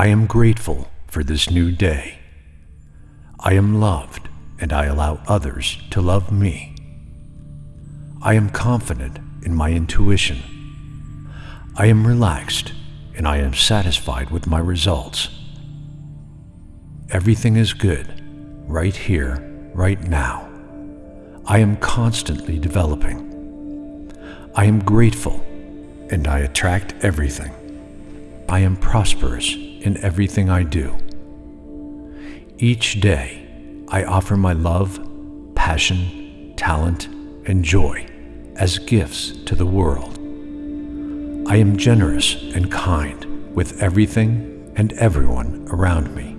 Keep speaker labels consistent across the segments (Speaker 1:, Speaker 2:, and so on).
Speaker 1: I am grateful for this new day. I am loved and I allow others to love me. I am confident in my intuition. I am relaxed and I am satisfied with my results. Everything is good, right here, right now. I am constantly developing. I am grateful and I attract everything. I am prosperous in everything I do. Each day, I offer my love, passion, talent, and joy as gifts to the world. I am generous and kind with everything and everyone around me.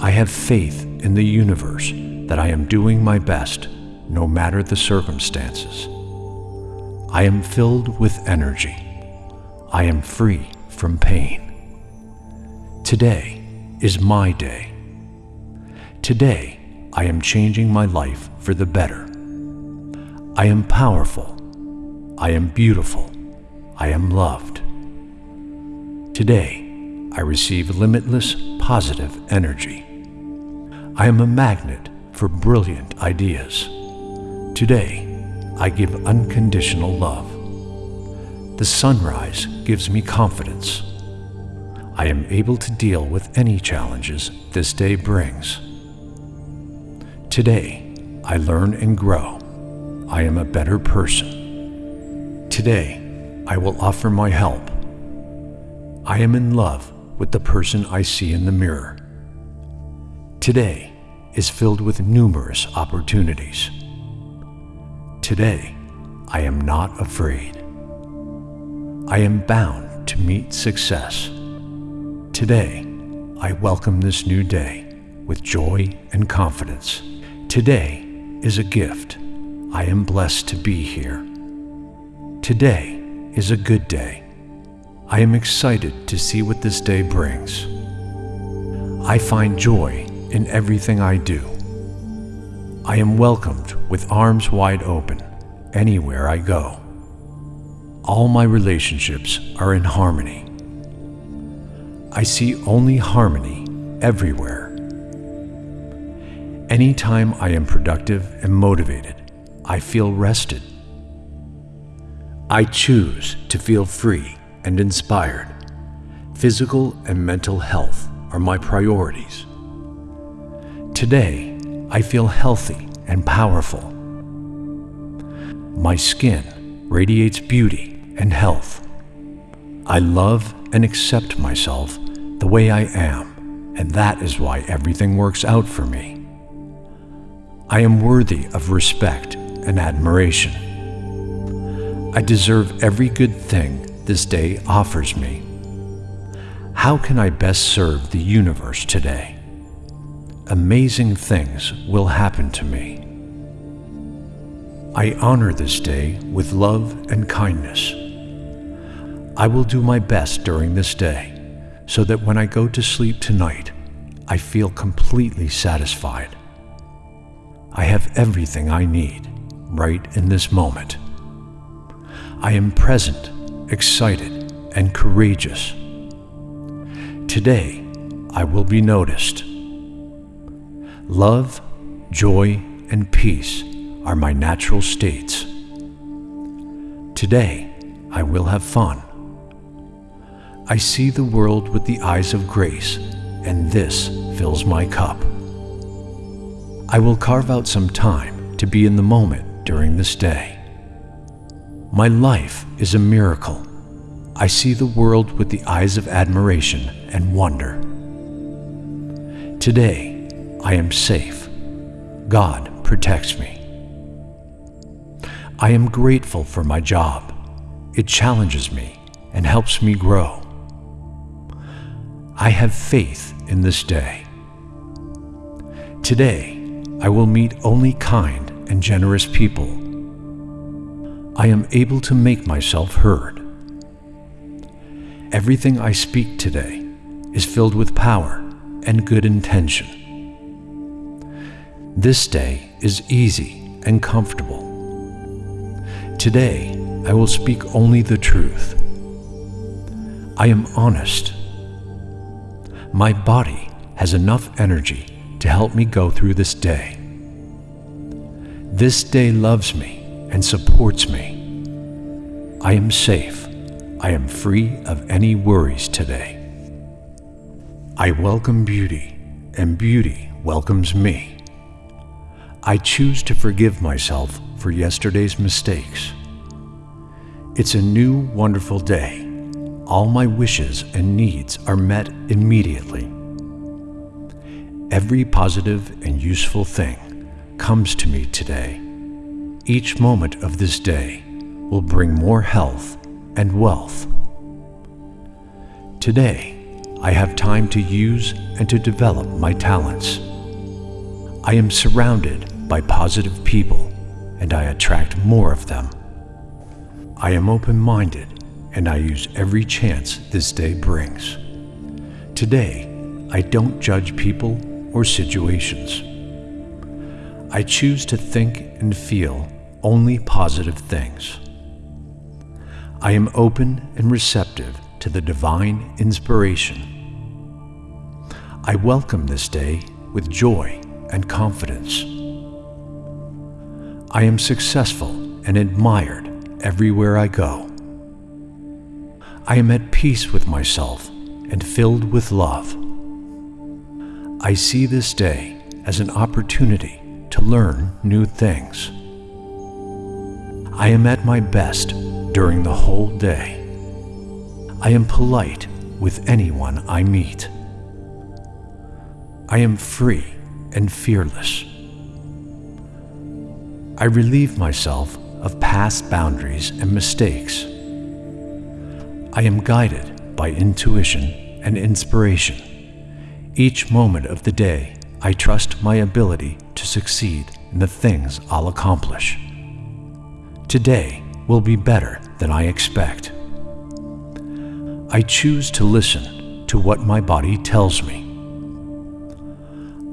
Speaker 1: I have faith in the universe that I am doing my best no matter the circumstances. I am filled with energy. I am free from pain. Today is my day. Today, I am changing my life for the better. I am powerful. I am beautiful. I am loved. Today, I receive limitless positive energy. I am a magnet for brilliant ideas. Today, I give unconditional love. The sunrise gives me confidence. I am able to deal with any challenges this day brings. Today, I learn and grow. I am a better person. Today, I will offer my help. I am in love with the person I see in the mirror. Today is filled with numerous opportunities. Today, I am not afraid. I am bound to meet success. Today, I welcome this new day with joy and confidence. Today is a gift. I am blessed to be here. Today is a good day. I am excited to see what this day brings. I find joy in everything I do. I am welcomed with arms wide open anywhere I go. All my relationships are in harmony. I see only harmony everywhere. Anytime I am productive and motivated, I feel rested. I choose to feel free and inspired. Physical and mental health are my priorities. Today, I feel healthy and powerful. My skin radiates beauty and health. I love and accept myself the way I am, and that is why everything works out for me. I am worthy of respect and admiration. I deserve every good thing this day offers me. How can I best serve the universe today? Amazing things will happen to me. I honor this day with love and kindness. I will do my best during this day so that when I go to sleep tonight, I feel completely satisfied. I have everything I need right in this moment. I am present, excited, and courageous. Today, I will be noticed. Love, joy, and peace are my natural states. Today, I will have fun. I see the world with the eyes of grace, and this fills my cup. I will carve out some time to be in the moment during this day. My life is a miracle. I see the world with the eyes of admiration and wonder. Today, I am safe. God protects me. I am grateful for my job. It challenges me and helps me grow. I have faith in this day. Today, I will meet only kind and generous people. I am able to make myself heard. Everything I speak today is filled with power and good intention. This day is easy and comfortable. Today, I will speak only the truth. I am honest. My body has enough energy to help me go through this day. This day loves me and supports me. I am safe. I am free of any worries today. I welcome beauty, and beauty welcomes me. I choose to forgive myself for yesterday's mistakes. It's a new, wonderful day all my wishes and needs are met immediately. Every positive and useful thing comes to me today. Each moment of this day will bring more health and wealth. Today, I have time to use and to develop my talents. I am surrounded by positive people and I attract more of them. I am open minded and I use every chance this day brings. Today, I don't judge people or situations. I choose to think and feel only positive things. I am open and receptive to the divine inspiration. I welcome this day with joy and confidence. I am successful and admired everywhere I go. I am at peace with myself and filled with love. I see this day as an opportunity to learn new things. I am at my best during the whole day. I am polite with anyone I meet. I am free and fearless. I relieve myself of past boundaries and mistakes. I am guided by intuition and inspiration. Each moment of the day, I trust my ability to succeed in the things I'll accomplish. Today will be better than I expect. I choose to listen to what my body tells me.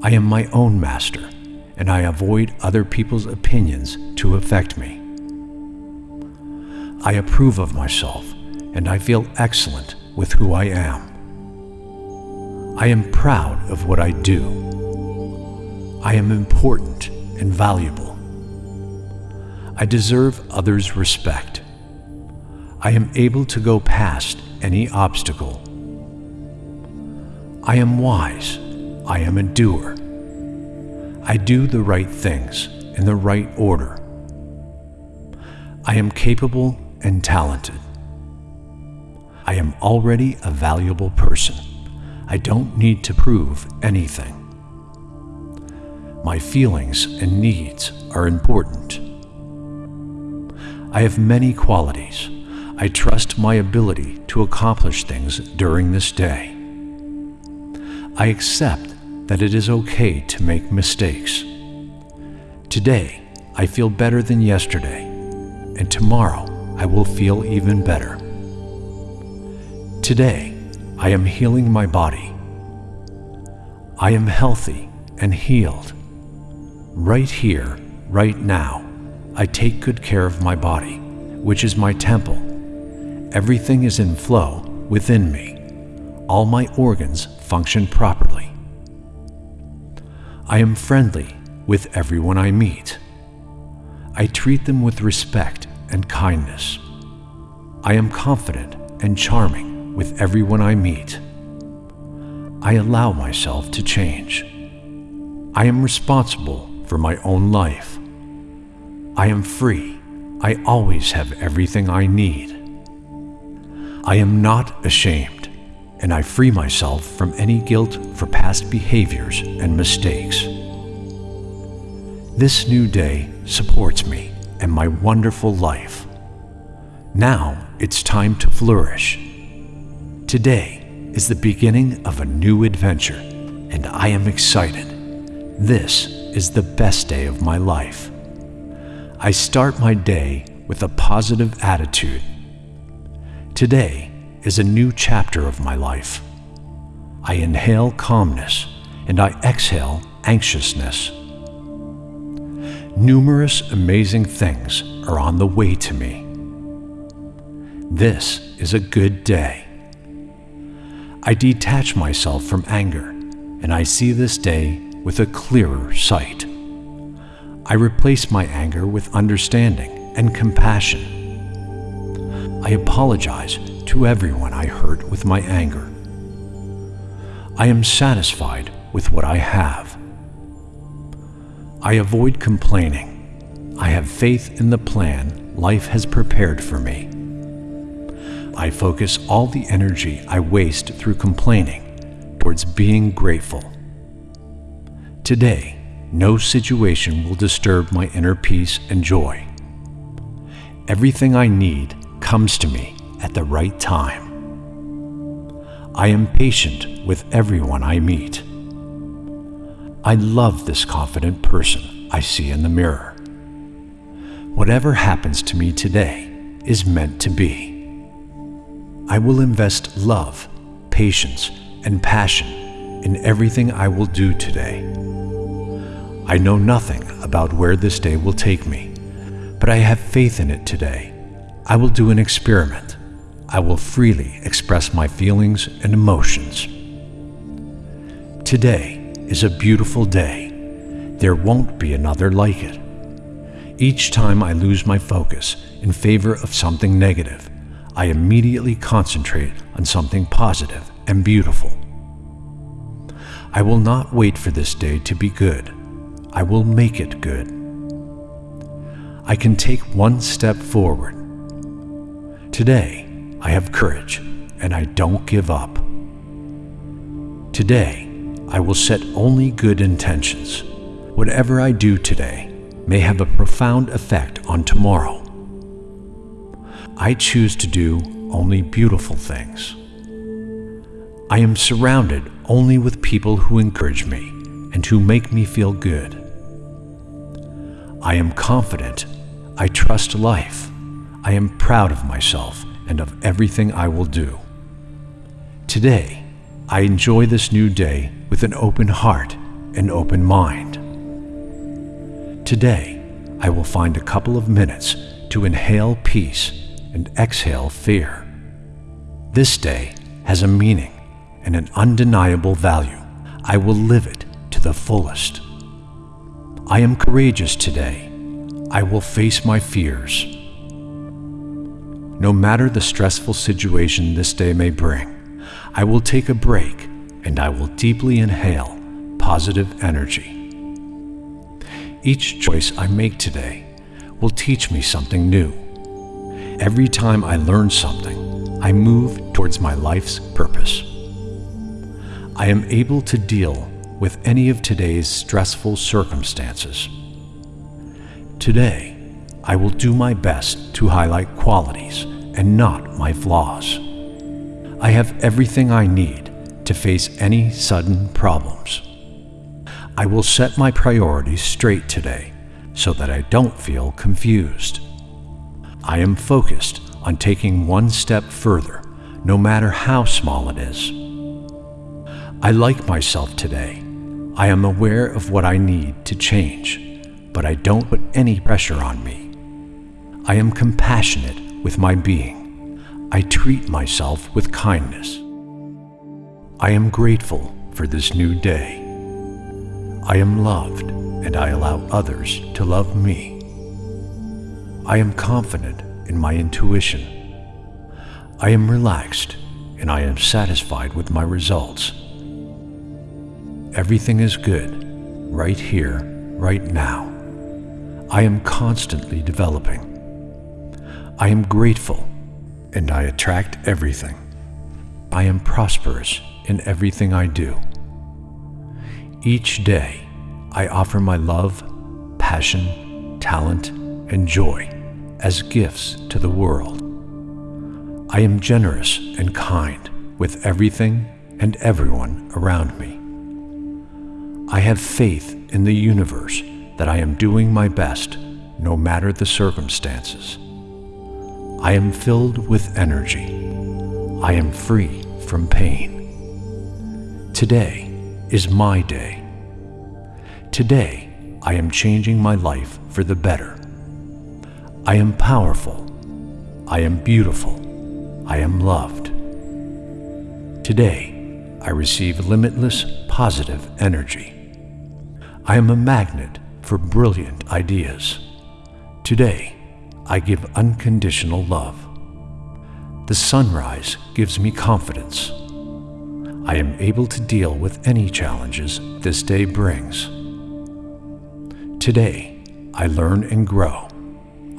Speaker 1: I am my own master, and I avoid other people's opinions to affect me. I approve of myself and I feel excellent with who I am. I am proud of what I do. I am important and valuable. I deserve others' respect. I am able to go past any obstacle. I am wise. I am a doer. I do the right things in the right order. I am capable and talented. I am already a valuable person. I don't need to prove anything. My feelings and needs are important. I have many qualities. I trust my ability to accomplish things during this day. I accept that it is okay to make mistakes. Today, I feel better than yesterday, and tomorrow I will feel even better. Today, I am healing my body. I am healthy and healed. Right here, right now, I take good care of my body, which is my temple. Everything is in flow within me. All my organs function properly. I am friendly with everyone I meet. I treat them with respect and kindness. I am confident and charming with everyone I meet. I allow myself to change. I am responsible for my own life. I am free. I always have everything I need. I am not ashamed, and I free myself from any guilt for past behaviors and mistakes. This new day supports me and my wonderful life. Now it's time to flourish Today is the beginning of a new adventure, and I am excited. This is the best day of my life. I start my day with a positive attitude. Today is a new chapter of my life. I inhale calmness and I exhale anxiousness. Numerous amazing things are on the way to me. This is a good day. I detach myself from anger, and I see this day with a clearer sight. I replace my anger with understanding and compassion. I apologize to everyone I hurt with my anger. I am satisfied with what I have. I avoid complaining. I have faith in the plan life has prepared for me. I focus all the energy I waste through complaining towards being grateful. Today, no situation will disturb my inner peace and joy. Everything I need comes to me at the right time. I am patient with everyone I meet. I love this confident person I see in the mirror. Whatever happens to me today is meant to be. I will invest love, patience, and passion in everything I will do today. I know nothing about where this day will take me, but I have faith in it today. I will do an experiment. I will freely express my feelings and emotions. Today is a beautiful day. There won't be another like it. Each time I lose my focus in favor of something negative, I immediately concentrate on something positive and beautiful. I will not wait for this day to be good. I will make it good. I can take one step forward. Today, I have courage and I don't give up. Today, I will set only good intentions. Whatever I do today may have a profound effect on tomorrow. I choose to do only beautiful things. I am surrounded only with people who encourage me and who make me feel good. I am confident. I trust life. I am proud of myself and of everything I will do. Today, I enjoy this new day with an open heart and open mind. Today, I will find a couple of minutes to inhale peace and exhale fear. This day has a meaning and an undeniable value. I will live it to the fullest. I am courageous today. I will face my fears. No matter the stressful situation this day may bring, I will take a break and I will deeply inhale positive energy. Each choice I make today will teach me something new Every time I learn something, I move towards my life's purpose. I am able to deal with any of today's stressful circumstances. Today, I will do my best to highlight qualities and not my flaws. I have everything I need to face any sudden problems. I will set my priorities straight today so that I don't feel confused. I am focused on taking one step further, no matter how small it is. I like myself today. I am aware of what I need to change, but I don't put any pressure on me. I am compassionate with my being. I treat myself with kindness. I am grateful for this new day. I am loved and I allow others to love me. I am confident in my intuition. I am relaxed and I am satisfied with my results. Everything is good, right here, right now. I am constantly developing. I am grateful and I attract everything. I am prosperous in everything I do. Each day, I offer my love, passion, talent, and joy as gifts to the world. I am generous and kind with everything and everyone around me. I have faith in the universe that I am doing my best no matter the circumstances. I am filled with energy. I am free from pain. Today is my day. Today, I am changing my life for the better. I am powerful. I am beautiful. I am loved. Today, I receive limitless positive energy. I am a magnet for brilliant ideas. Today, I give unconditional love. The sunrise gives me confidence. I am able to deal with any challenges this day brings. Today, I learn and grow.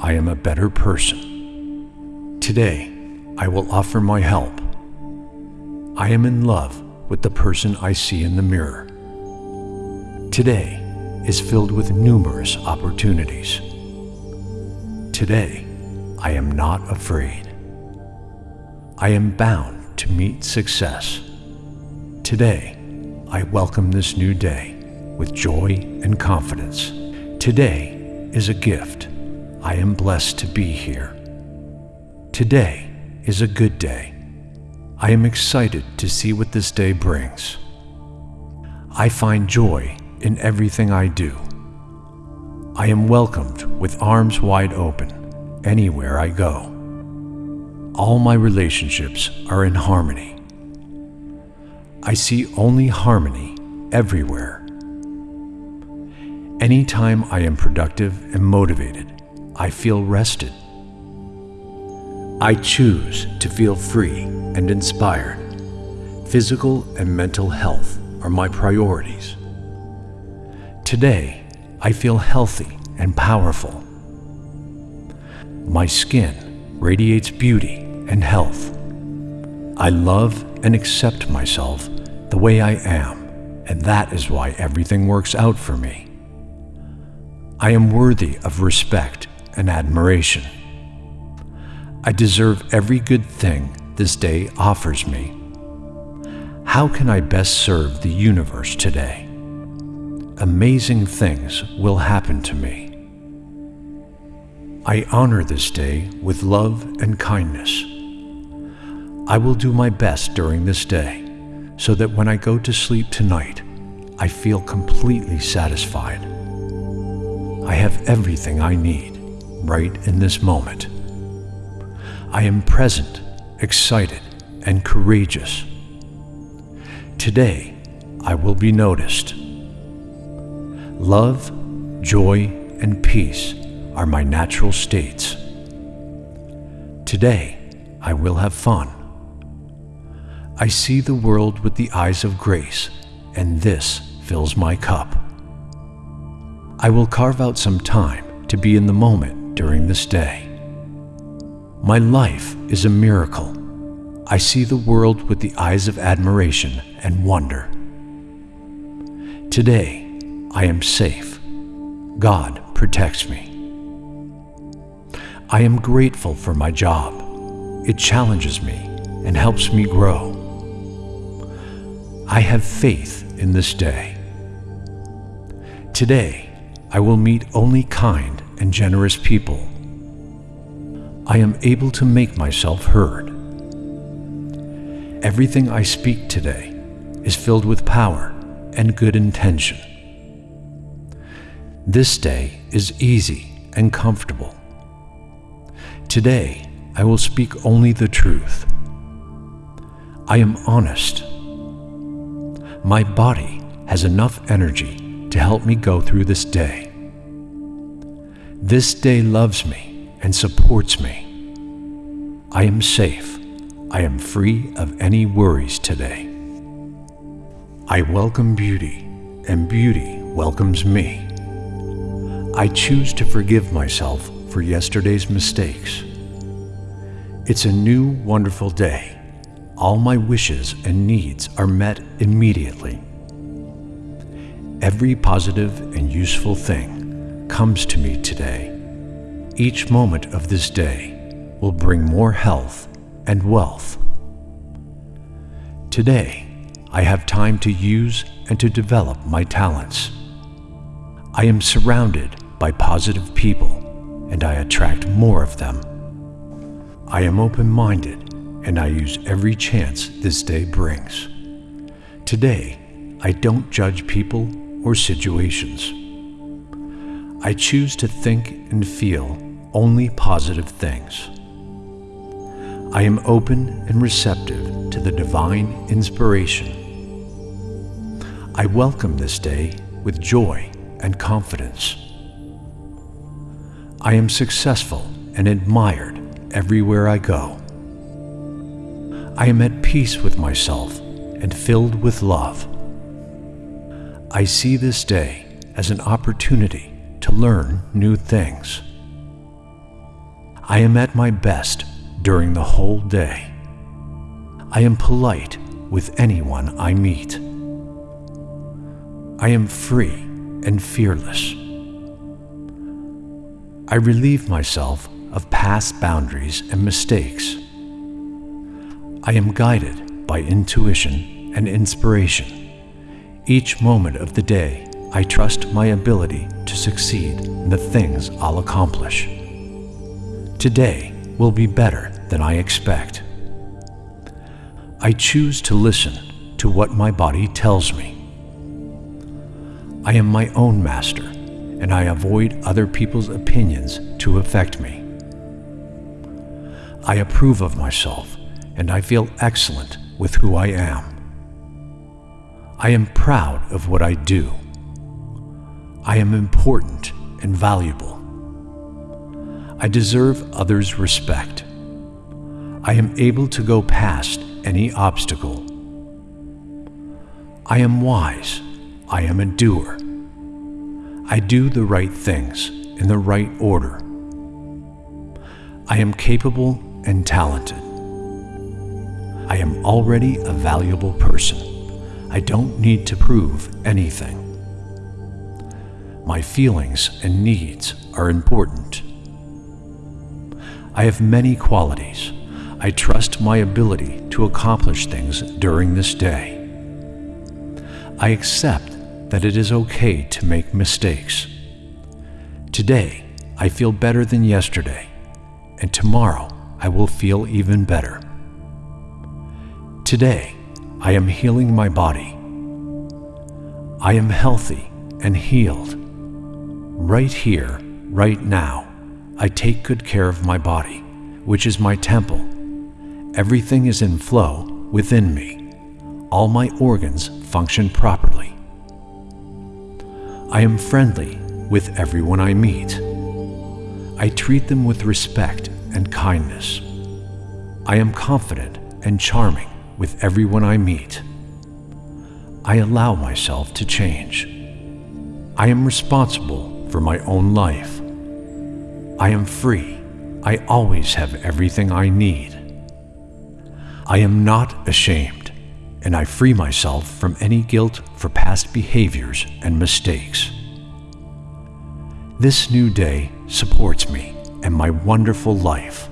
Speaker 1: I am a better person. Today, I will offer my help. I am in love with the person I see in the mirror. Today is filled with numerous opportunities. Today, I am not afraid. I am bound to meet success. Today, I welcome this new day with joy and confidence. Today is a gift. I am blessed to be here. Today is a good day. I am excited to see what this day brings. I find joy in everything I do. I am welcomed with arms wide open anywhere I go. All my relationships are in harmony. I see only harmony everywhere. Anytime I am productive and motivated, I feel rested. I choose to feel free and inspired. Physical and mental health are my priorities. Today, I feel healthy and powerful. My skin radiates beauty and health. I love and accept myself the way I am, and that is why everything works out for me. I am worthy of respect and admiration. I deserve every good thing this day offers me. How can I best serve the universe today? Amazing things will happen to me. I honor this day with love and kindness. I will do my best during this day so that when I go to sleep tonight, I feel completely satisfied. I have everything I need right in this moment. I am present, excited, and courageous. Today, I will be noticed. Love, joy, and peace are my natural states. Today, I will have fun. I see the world with the eyes of grace, and this fills my cup. I will carve out some time to be in the moment during this day. My life is a miracle. I see the world with the eyes of admiration and wonder. Today, I am safe. God protects me. I am grateful for my job. It challenges me and helps me grow. I have faith in this day. Today, I will meet only kind and generous people I am able to make myself heard. Everything I speak today is filled with power and good intention. This day is easy and comfortable. Today, I will speak only the truth. I am honest. My body has enough energy to help me go through this day. This day loves me and supports me. I am safe. I am free of any worries today. I welcome beauty, and beauty welcomes me. I choose to forgive myself for yesterday's mistakes. It's a new, wonderful day. All my wishes and needs are met immediately. Every positive and useful thing comes to me today each moment of this day will bring more health and wealth. Today, I have time to use and to develop my talents. I am surrounded by positive people and I attract more of them. I am open-minded and I use every chance this day brings. Today, I don't judge people or situations. I choose to think and feel only positive things. I am open and receptive to the divine inspiration. I welcome this day with joy and confidence. I am successful and admired everywhere I go. I am at peace with myself and filled with love. I see this day as an opportunity to learn new things. I am at my best during the whole day. I am polite with anyone I meet. I am free and fearless. I relieve myself of past boundaries and mistakes. I am guided by intuition and inspiration. Each moment of the day, I trust my ability to succeed in the things I'll accomplish. Today will be better than I expect. I choose to listen to what my body tells me. I am my own master, and I avoid other people's opinions to affect me. I approve of myself, and I feel excellent with who I am. I am proud of what I do. I am important and valuable. I deserve others' respect. I am able to go past any obstacle. I am wise. I am a doer. I do the right things in the right order. I am capable and talented. I am already a valuable person. I don't need to prove anything. My feelings and needs are important. I have many qualities. I trust my ability to accomplish things during this day. I accept that it is okay to make mistakes. Today, I feel better than yesterday, and tomorrow I will feel even better. Today, I am healing my body. I am healthy and healed. Right here, right now, I take good care of my body, which is my temple. Everything is in flow within me. All my organs function properly. I am friendly with everyone I meet. I treat them with respect and kindness. I am confident and charming with everyone I meet. I allow myself to change. I am responsible for my own life. I am free. I always have everything I need. I am not ashamed and I free myself from any guilt for past behaviors and mistakes. This new day supports me and my wonderful life.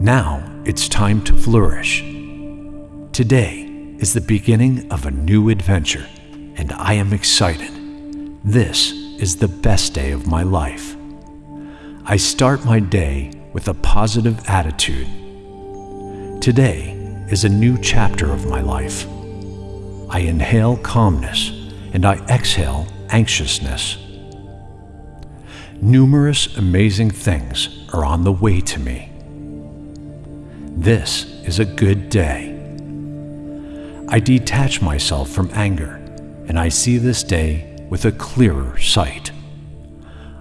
Speaker 1: Now it's time to flourish. Today is the beginning of a new adventure, and I am excited. This is the best day of my life. I start my day with a positive attitude. Today is a new chapter of my life. I inhale calmness and I exhale anxiousness. Numerous amazing things are on the way to me. This is a good day. I detach myself from anger and I see this day with a clearer sight.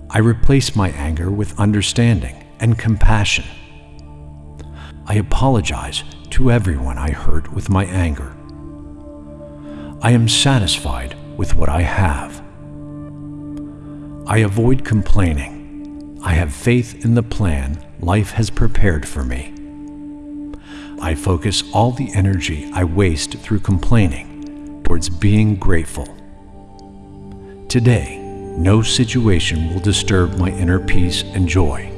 Speaker 1: I replace my anger with understanding and compassion. I apologize to everyone I hurt with my anger. I am satisfied with what I have. I avoid complaining. I have faith in the plan life has prepared for me. I focus all the energy I waste through complaining towards being grateful. Today, no situation will disturb my inner peace and joy.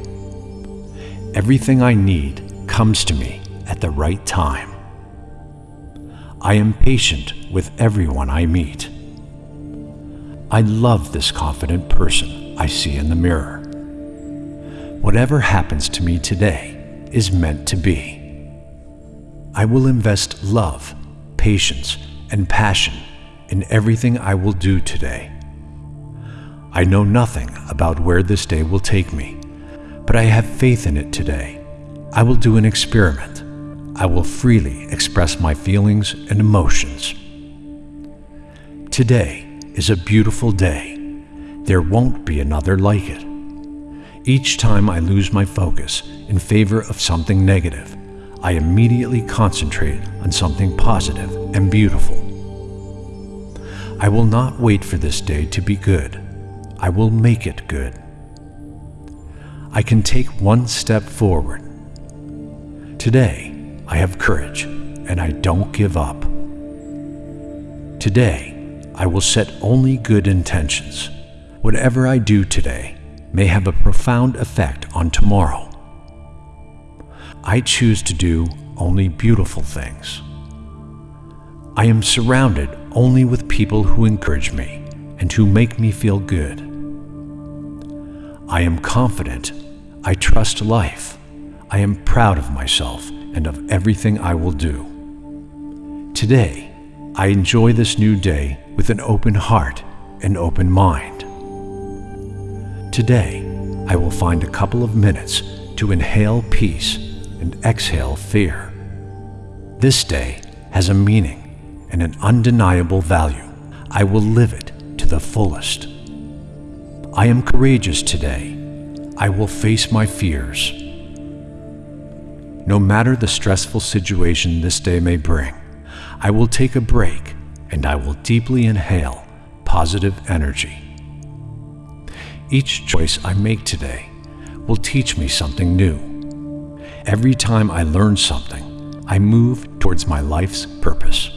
Speaker 1: Everything I need comes to me at the right time. I am patient with everyone I meet. I love this confident person I see in the mirror. Whatever happens to me today is meant to be. I will invest love, patience, and passion in everything I will do today. I know nothing about where this day will take me, but I have faith in it today. I will do an experiment. I will freely express my feelings and emotions. Today is a beautiful day. There won't be another like it. Each time I lose my focus in favor of something negative, I immediately concentrate on something positive and beautiful. I will not wait for this day to be good. I will make it good. I can take one step forward. Today, I have courage and I don't give up. Today, I will set only good intentions. Whatever I do today may have a profound effect on tomorrow. I choose to do only beautiful things. I am surrounded only with people who encourage me and who make me feel good. I am confident. I trust life. I am proud of myself and of everything I will do. Today, I enjoy this new day with an open heart and open mind. Today, I will find a couple of minutes to inhale peace and exhale fear. This day has a meaning and an undeniable value. I will live it to the fullest. I am courageous today. I will face my fears. No matter the stressful situation this day may bring, I will take a break and I will deeply inhale positive energy. Each choice I make today will teach me something new. Every time I learn something, I move towards my life's purpose.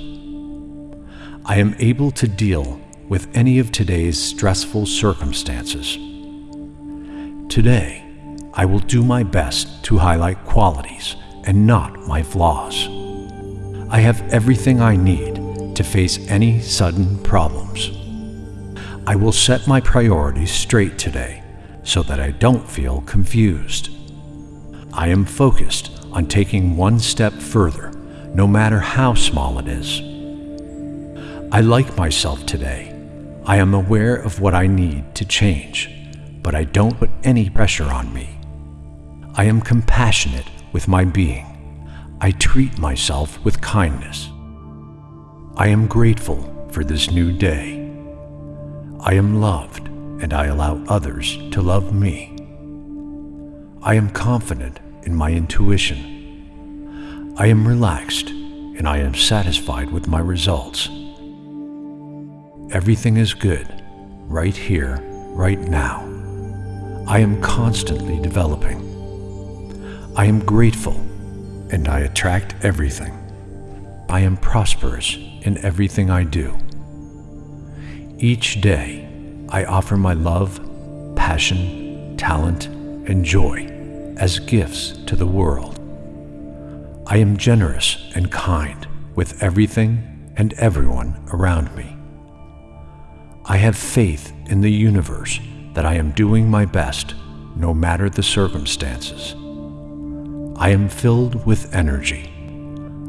Speaker 1: I am able to deal with any of today's stressful circumstances. Today, I will do my best to highlight qualities and not my flaws. I have everything I need to face any sudden problems. I will set my priorities straight today so that I don't feel confused. I am focused on taking one step further, no matter how small it is. I like myself today. I am aware of what I need to change, but I don't put any pressure on me. I am compassionate with my being. I treat myself with kindness. I am grateful for this new day. I am loved and I allow others to love me. I am confident in my intuition. I am relaxed and I am satisfied with my results. Everything is good, right here, right now. I am constantly developing. I am grateful and I attract everything. I am prosperous in everything I do. Each day, I offer my love, passion, talent, and joy as gifts to the world. I am generous and kind with everything and everyone around me. I have faith in the universe that I am doing my best no matter the circumstances. I am filled with energy.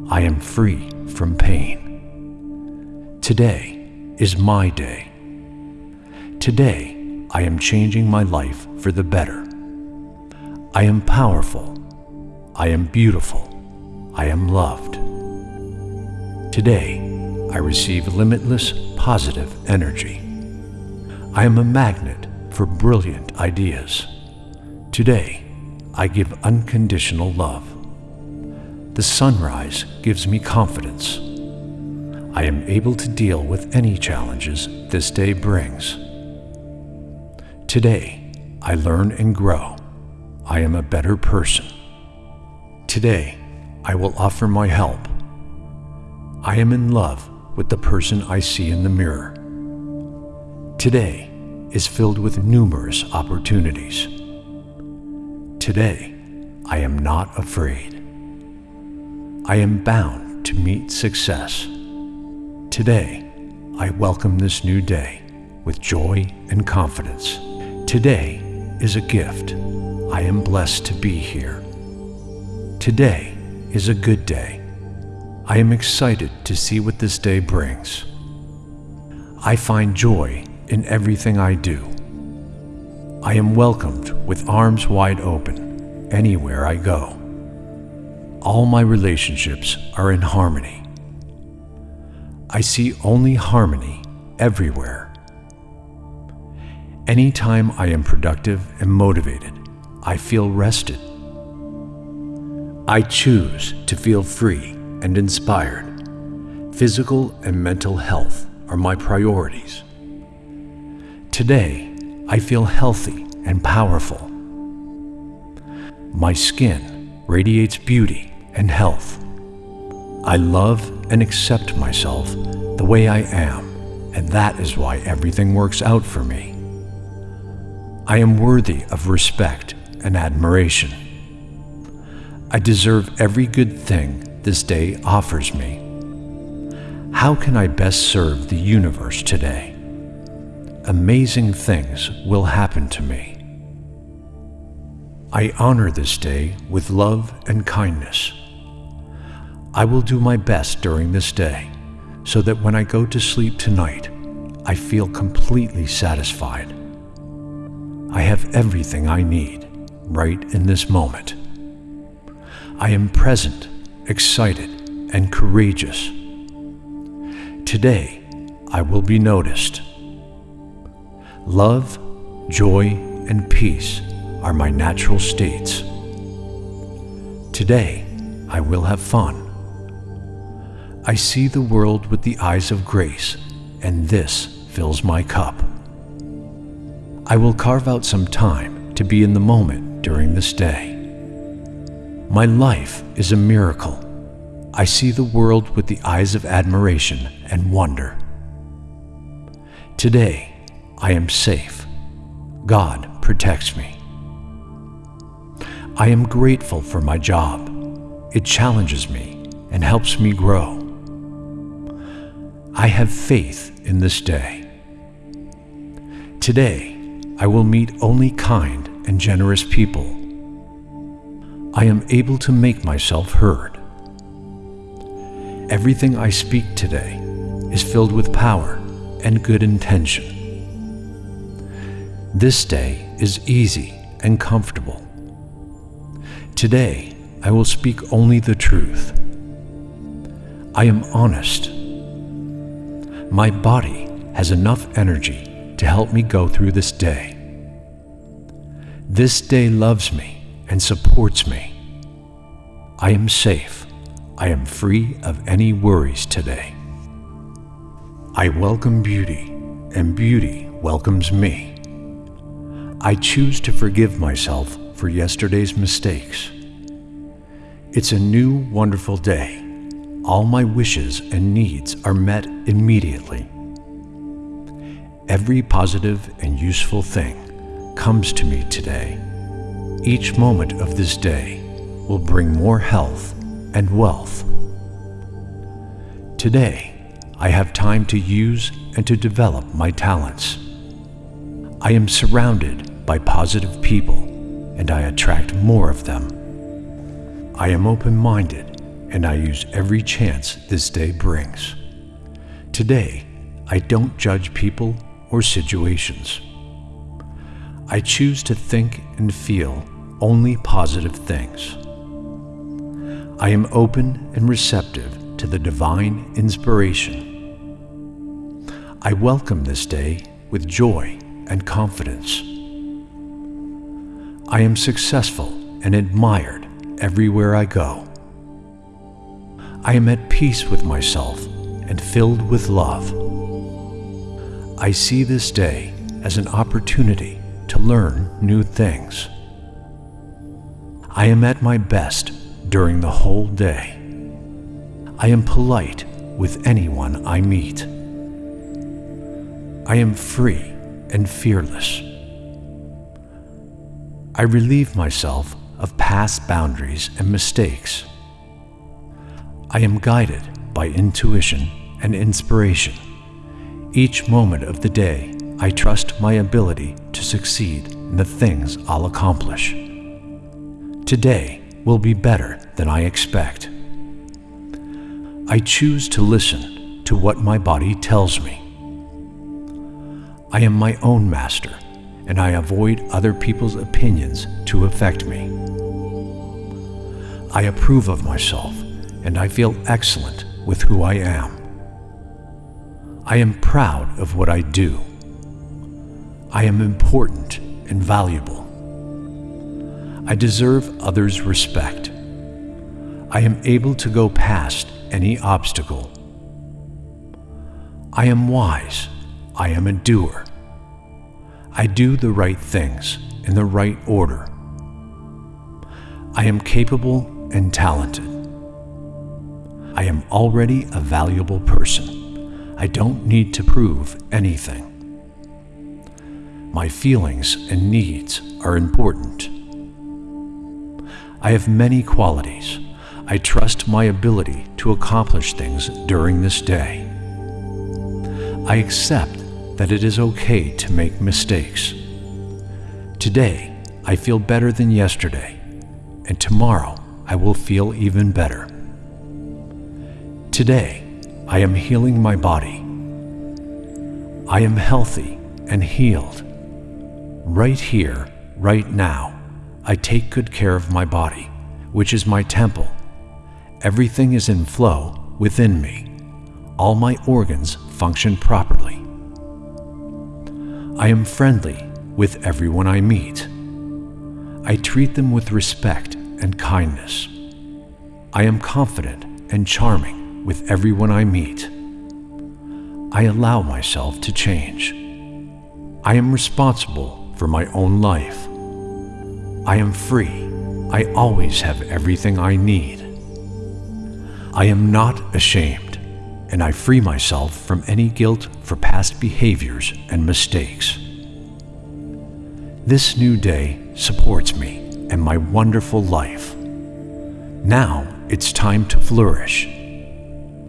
Speaker 1: I am free from pain. Today is my day. Today, I am changing my life for the better. I am powerful. I am beautiful. I am loved. Today, I receive limitless positive energy. I am a magnet for brilliant ideas. Today, I give unconditional love. The sunrise gives me confidence. I am able to deal with any challenges this day brings. Today, I learn and grow. I am a better person. Today, I will offer my help. I am in love with the person I see in the mirror. Today is filled with numerous opportunities. Today, I am not afraid. I am bound to meet success. Today, I welcome this new day with joy and confidence. Today is a gift. I am blessed to be here. Today is a good day. I am excited to see what this day brings. I find joy in everything I do. I am welcomed with arms wide open anywhere I go. all my relationships are in harmony. I see only harmony everywhere. Anytime I am productive and motivated, I feel rested. I choose to feel free and inspired. Physical and mental health are my priorities. Today, I feel healthy and powerful. My skin radiates beauty and health. I love and accept myself the way I am, and that is why everything works out for me. I am worthy of respect and admiration. I deserve every good thing this day offers me. How can I best serve the universe today? Amazing things will happen to me. I honor this day with love and kindness. I will do my best during this day so that when I go to sleep tonight, I feel completely satisfied. I have everything I need right in this moment. I am present, excited, and courageous. Today, I will be noticed. Love, joy, and peace are my natural states. Today, I will have fun. I see the world with the eyes of grace, and this fills my cup. I will carve out some time to be in the moment during this day. My life is a miracle. I see the world with the eyes of admiration and wonder. Today, I am safe. God protects me. I am grateful for my job. It challenges me and helps me grow. I have faith in this day. Today, I will meet only kind and generous people. I am able to make myself heard. Everything I speak today is filled with power and good intention. This day is easy and comfortable. Today, I will speak only the truth. I am honest. My body has enough energy to help me go through this day. This day loves me and supports me. I am safe. I am free of any worries today. I welcome beauty, and beauty welcomes me. I choose to forgive myself for yesterday's mistakes. It's a new, wonderful day. All my wishes and needs are met immediately. Every positive and useful thing comes to me today. Each moment of this day will bring more health and wealth. Today, I have time to use and to develop my talents. I am surrounded by positive people and I attract more of them. I am open minded and I use every chance this day brings. Today, I don't judge people or situations. I choose to think and feel only positive things. I am open and receptive to the divine inspiration. I welcome this day with joy and confidence. I am successful and admired everywhere I go. I am at peace with myself and filled with love. I see this day as an opportunity to learn new things. I am at my best during the whole day. I am polite with anyone I meet. I am free and fearless. I relieve myself of past boundaries and mistakes. I am guided by intuition and inspiration. Each moment of the day, I trust my ability to succeed in the things I'll accomplish. Today will be better than I expect. I choose to listen to what my body tells me. I am my own master and I avoid other people's opinions to affect me. I approve of myself and I feel excellent with who I am. I am proud of what I do. I am important and valuable. I deserve others' respect. I am able to go past any obstacle. I am wise. I am a doer. I do the right things in the right order. I am capable and talented. I am already a valuable person. I don't need to prove anything. My feelings and needs are important. I have many qualities. I trust my ability to accomplish things during this day. I accept that it is okay to make mistakes. Today, I feel better than yesterday, and tomorrow I will feel even better. Today, I am healing my body. I am healthy and healed. Right here, right now, I take good care of my body, which is my temple. Everything is in flow within me. All my organs function properly. I am friendly with everyone I meet. I treat them with respect and kindness. I am confident and charming with everyone I meet. I allow myself to change. I am responsible for my own life. I am free. I always have everything I need. I am not ashamed, and I free myself from any guilt for past behaviors and mistakes. This new day supports me and my wonderful life. Now it's time to flourish.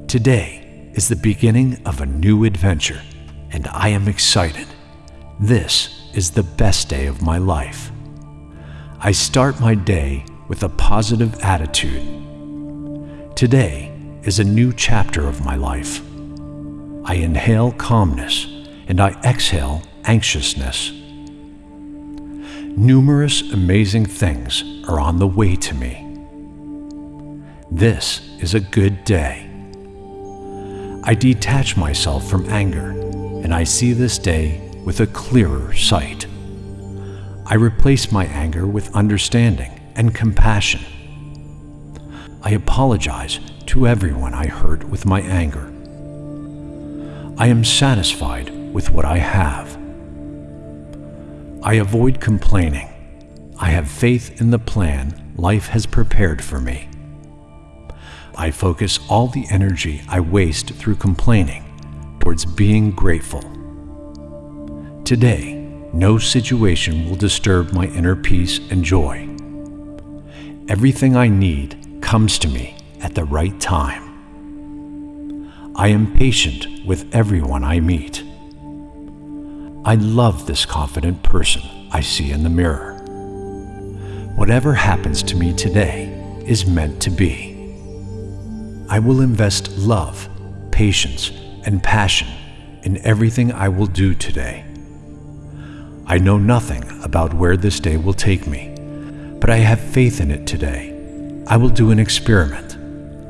Speaker 1: Today is the beginning of a new adventure, and I am excited. This is the best day of my life. I start my day with a positive attitude. Today is a new chapter of my life. I inhale calmness and I exhale anxiousness. Numerous amazing things are on the way to me. This is a good day. I detach myself from anger and I see this day with a clearer sight. I replace my anger with understanding and compassion. I apologize to everyone I hurt with my anger. I am satisfied with what I have. I avoid complaining. I have faith in the plan life has prepared for me. I focus all the energy I waste through complaining towards being grateful. Today, no situation will disturb my inner peace and joy. Everything I need comes to me at the right time. I am patient with everyone I meet. I love this confident person I see in the mirror. Whatever happens to me today is meant to be. I will invest love, patience, and passion in everything I will do today. I know nothing about where this day will take me, but I have faith in it today. I will do an experiment.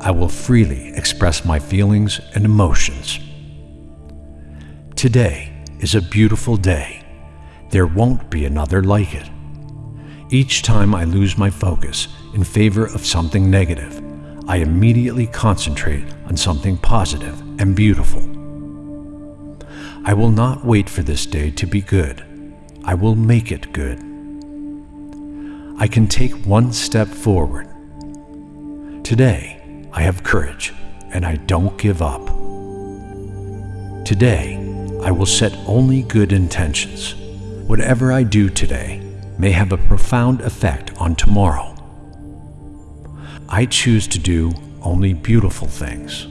Speaker 1: I will freely express my feelings and emotions. Today is a beautiful day. There won't be another like it. Each time I lose my focus in favor of something negative, I immediately concentrate on something positive and beautiful. I will not wait for this day to be good. I will make it good. I can take one step forward. Today, I have courage and I don't give up. Today, I will set only good intentions. Whatever I do today may have a profound effect on tomorrow. I choose to do only beautiful things.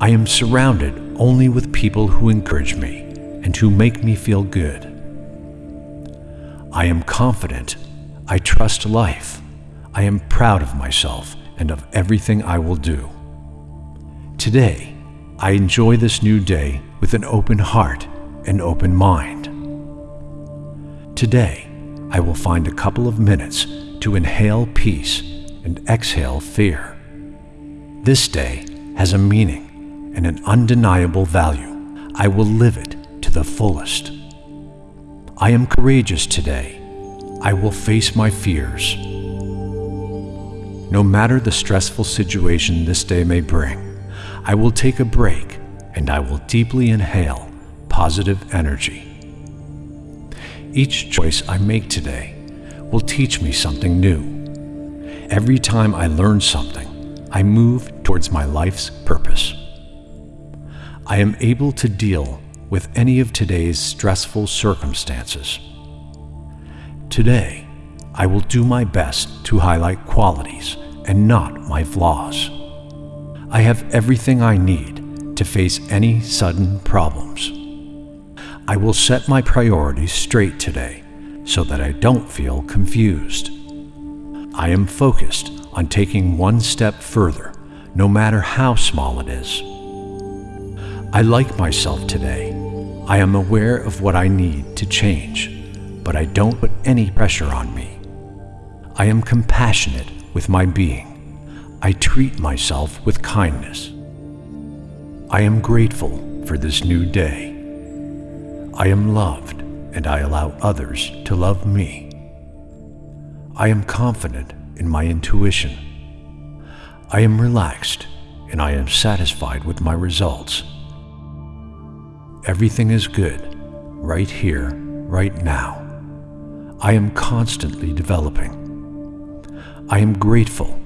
Speaker 1: I am surrounded only with people who encourage me and who make me feel good. I am confident. I trust life. I am proud of myself and of everything I will do. Today, I enjoy this new day with an open heart and open mind. Today, I will find a couple of minutes to inhale peace and exhale fear. This day has a meaning and an undeniable value. I will live it to the fullest. I am courageous today. I will face my fears. No matter the stressful situation this day may bring, I will take a break and I will deeply inhale positive energy. Each choice I make today will teach me something new. Every time I learn something, I move towards my life's purpose. I am able to deal with any of today's stressful circumstances. Today, I will do my best to highlight qualities and not my flaws. I have everything I need to face any sudden problems. I will set my priorities straight today so that I don't feel confused. I am focused on taking one step further, no matter how small it is. I like myself today. I am aware of what I need to change, but I don't put any pressure on me. I am compassionate with my being. I treat myself with kindness. I am grateful for this new day. I am loved and I allow others to love me. I am confident in my intuition. I am relaxed and I am satisfied with my results. Everything is good, right here, right now. I am constantly developing. I am grateful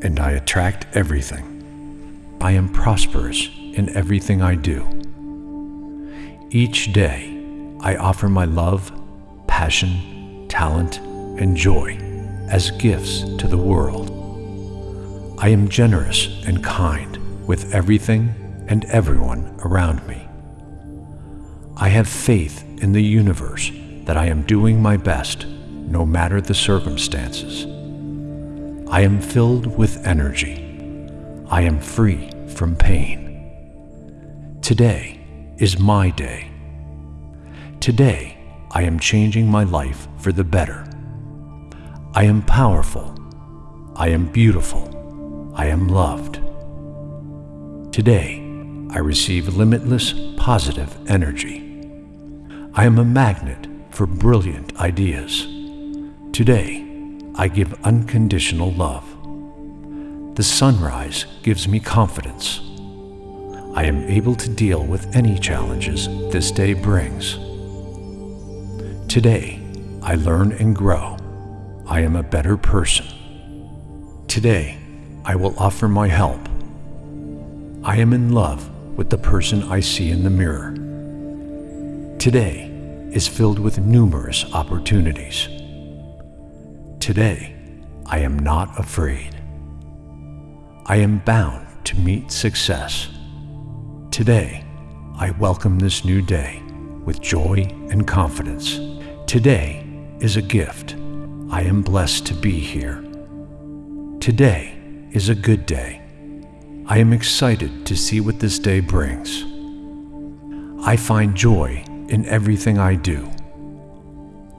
Speaker 1: and I attract everything. I am prosperous in everything I do. Each day, I offer my love, passion, talent, and joy as gifts to the world. I am generous and kind with everything and everyone around me. I have faith in the universe that I am doing my best no matter the circumstances. I am filled with energy. I am free from pain. Today is my day. Today, I am changing my life for the better. I am powerful. I am beautiful. I am loved. Today, I receive limitless positive energy. I am a magnet for brilliant ideas. Today, I give unconditional love. The sunrise gives me confidence. I am able to deal with any challenges this day brings. Today, I learn and grow. I am a better person. Today, I will offer my help. I am in love with the person I see in the mirror. Today is filled with numerous opportunities. Today, I am not afraid. I am bound to meet success. Today, I welcome this new day with joy and confidence. Today is a gift. I am blessed to be here. Today is a good day. I am excited to see what this day brings. I find joy in everything I do.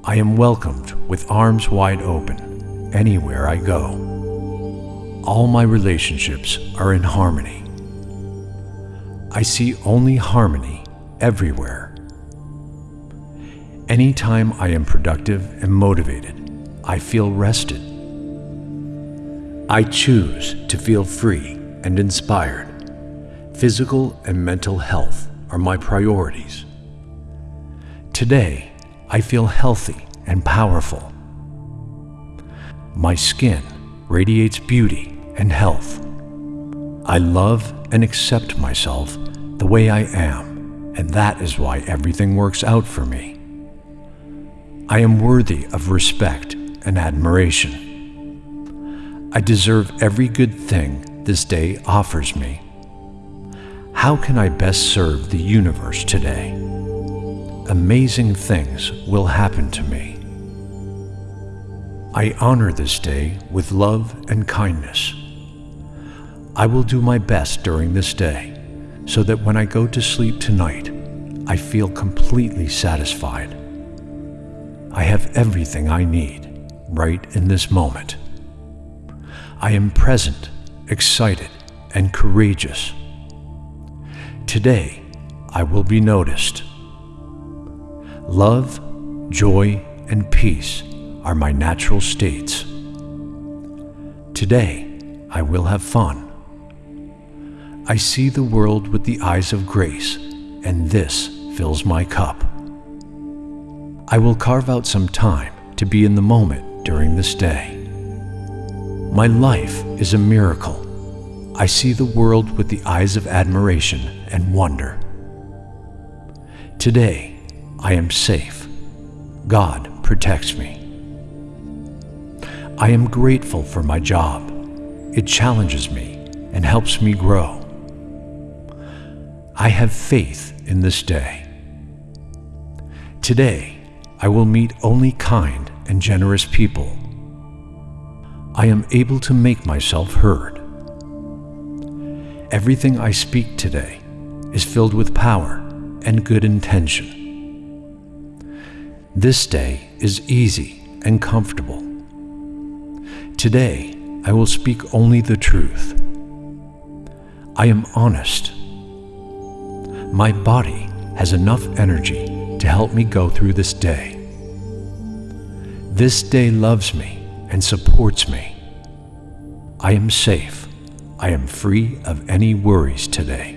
Speaker 1: I am welcomed with arms wide open anywhere I go. All my relationships are in harmony. I see only harmony everywhere. Anytime I am productive and motivated, I feel rested. I choose to feel free and inspired. Physical and mental health are my priorities. Today, I feel healthy and powerful. My skin radiates beauty and health. I love and accept myself the way I am, and that is why everything works out for me. I am worthy of respect and admiration. I deserve every good thing this day offers me. How can I best serve the universe today? Amazing things will happen to me. I honor this day with love and kindness. I will do my best during this day so that when I go to sleep tonight, I feel completely satisfied. I have everything I need right in this moment. I am present, excited, and courageous. Today, I will be noticed. Love, joy, and peace are my natural states. Today, I will have fun. I see the world with the eyes of grace, and this fills my cup. I will carve out some time to be in the moment during this day. My life is a miracle. I see the world with the eyes of admiration and wonder. Today, I am safe. God protects me. I am grateful for my job. It challenges me and helps me grow. I have faith in this day. Today, I will meet only kind and generous people. I am able to make myself heard. Everything I speak today is filled with power and good intention. This day is easy and comfortable. Today, I will speak only the truth. I am honest my body has enough energy to help me go through this day. This day loves me and supports me. I am safe. I am free of any worries today.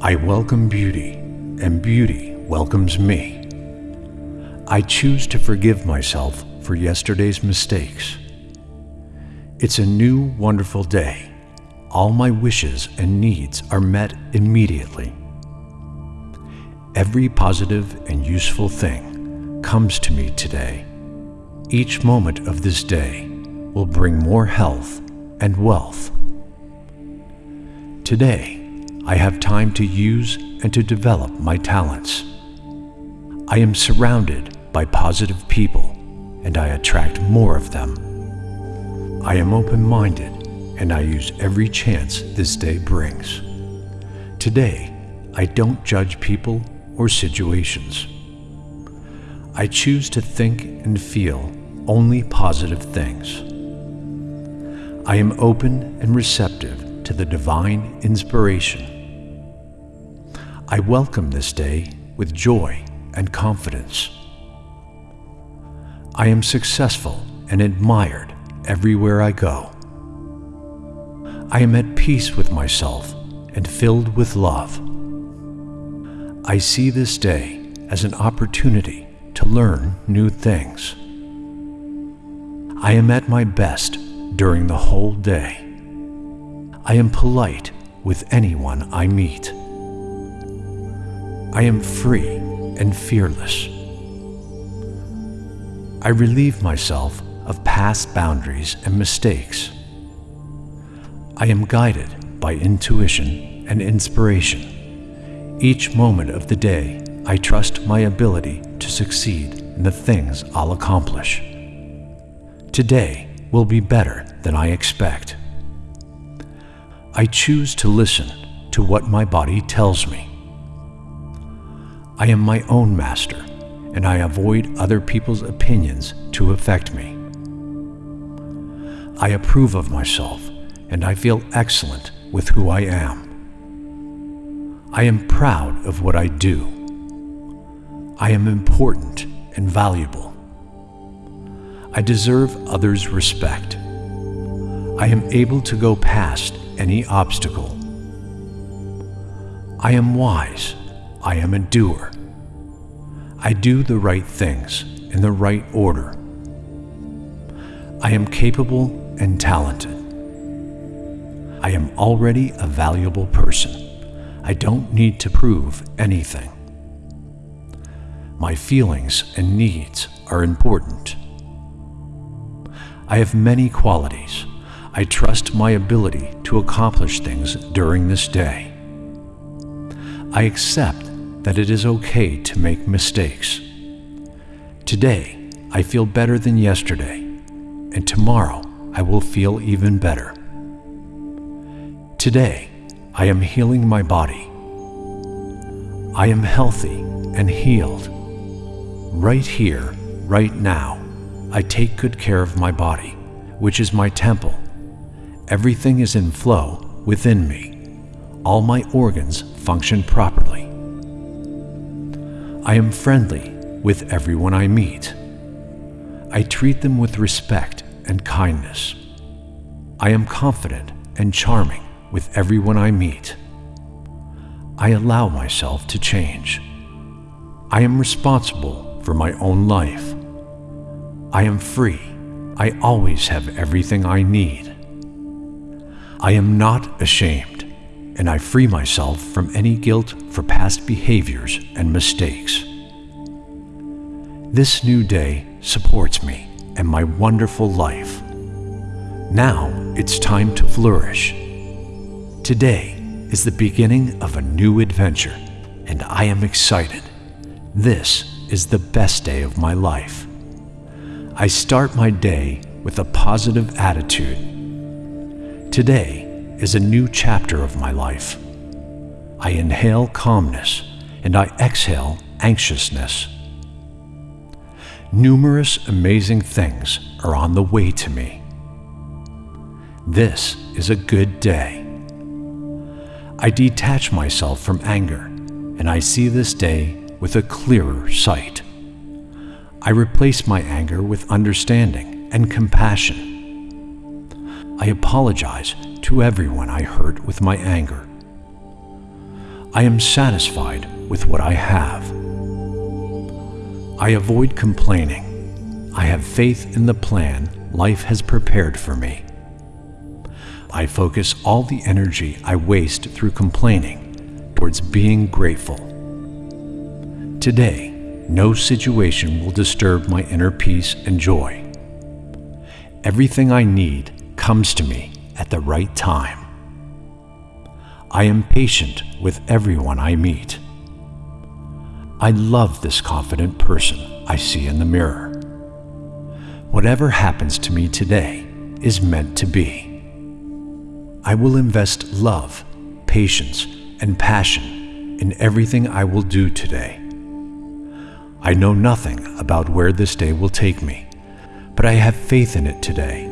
Speaker 1: I welcome beauty, and beauty welcomes me. I choose to forgive myself for yesterday's mistakes. It's a new, wonderful day all my wishes and needs are met immediately. Every positive and useful thing comes to me today. Each moment of this day will bring more health and wealth. Today, I have time to use and to develop my talents. I am surrounded by positive people and I attract more of them. I am open-minded and I use every chance this day brings. Today, I don't judge people or situations. I choose to think and feel only positive things. I am open and receptive to the divine inspiration. I welcome this day with joy and confidence. I am successful and admired everywhere I go. I am at peace with myself and filled with love. I see this day as an opportunity to learn new things. I am at my best during the whole day. I am polite with anyone I meet. I am free and fearless. I relieve myself of past boundaries and mistakes. I am guided by intuition and inspiration. Each moment of the day, I trust my ability to succeed in the things I'll accomplish. Today will be better than I expect. I choose to listen to what my body tells me. I am my own master, and I avoid other people's opinions to affect me. I approve of myself and I feel excellent with who I am. I am proud of what I do. I am important and valuable. I deserve others' respect. I am able to go past any obstacle. I am wise. I am a doer. I do the right things in the right order. I am capable and talented. I am already a valuable person. I don't need to prove anything. My feelings and needs are important. I have many qualities. I trust my ability to accomplish things during this day. I accept that it is okay to make mistakes. Today, I feel better than yesterday, and tomorrow I will feel even better. Today, I am healing my body. I am healthy and healed. Right here, right now, I take good care of my body which is my temple. Everything is in flow within me. All my organs function properly. I am friendly with everyone I meet. I treat them with respect and kindness. I am confident and charming with everyone I meet. I allow myself to change. I am responsible for my own life. I am free. I always have everything I need. I am not ashamed, and I free myself from any guilt for past behaviors and mistakes. This new day supports me and my wonderful life. Now it's time to flourish. Today is the beginning of a new adventure, and I am excited. This is the best day of my life. I start my day with a positive attitude. Today is a new chapter of my life. I inhale calmness and I exhale anxiousness. Numerous amazing things are on the way to me. This is a good day. I detach myself from anger and I see this day with a clearer sight. I replace my anger with understanding and compassion. I apologize to everyone I hurt with my anger. I am satisfied with what I have. I avoid complaining. I have faith in the plan life has prepared for me. I focus all the energy I waste through complaining towards being grateful. Today, no situation will disturb my inner peace and joy. Everything I need comes to me at the right time. I am patient with everyone I meet. I love this confident person I see in the mirror. Whatever happens to me today is meant to be. I will invest love, patience, and passion in everything I will do today. I know nothing about where this day will take me, but I have faith in it today.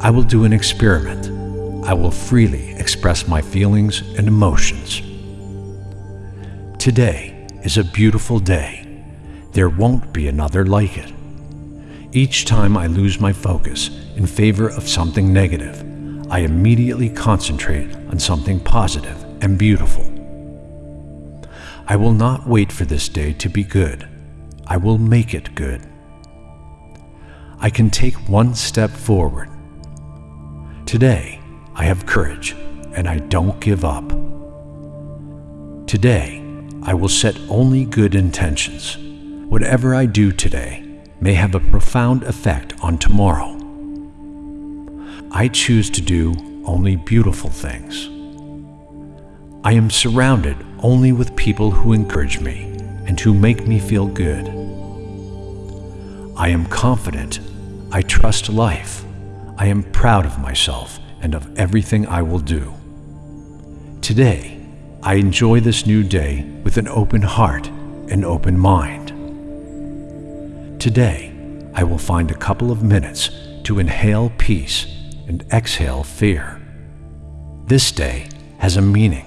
Speaker 1: I will do an experiment. I will freely express my feelings and emotions. Today, is a beautiful day. There won't be another like it. Each time I lose my focus in favor of something negative, I immediately concentrate on something positive and beautiful. I will not wait for this day to be good. I will make it good. I can take one step forward. Today, I have courage and I don't give up. Today, I will set only good intentions. Whatever I do today may have a profound effect on tomorrow. I choose to do only beautiful things. I am surrounded only with people who encourage me and who make me feel good. I am confident. I trust life. I am proud of myself and of everything I will do. Today, I enjoy this new day with an open heart and open mind. Today, I will find a couple of minutes to inhale peace and exhale fear. This day has a meaning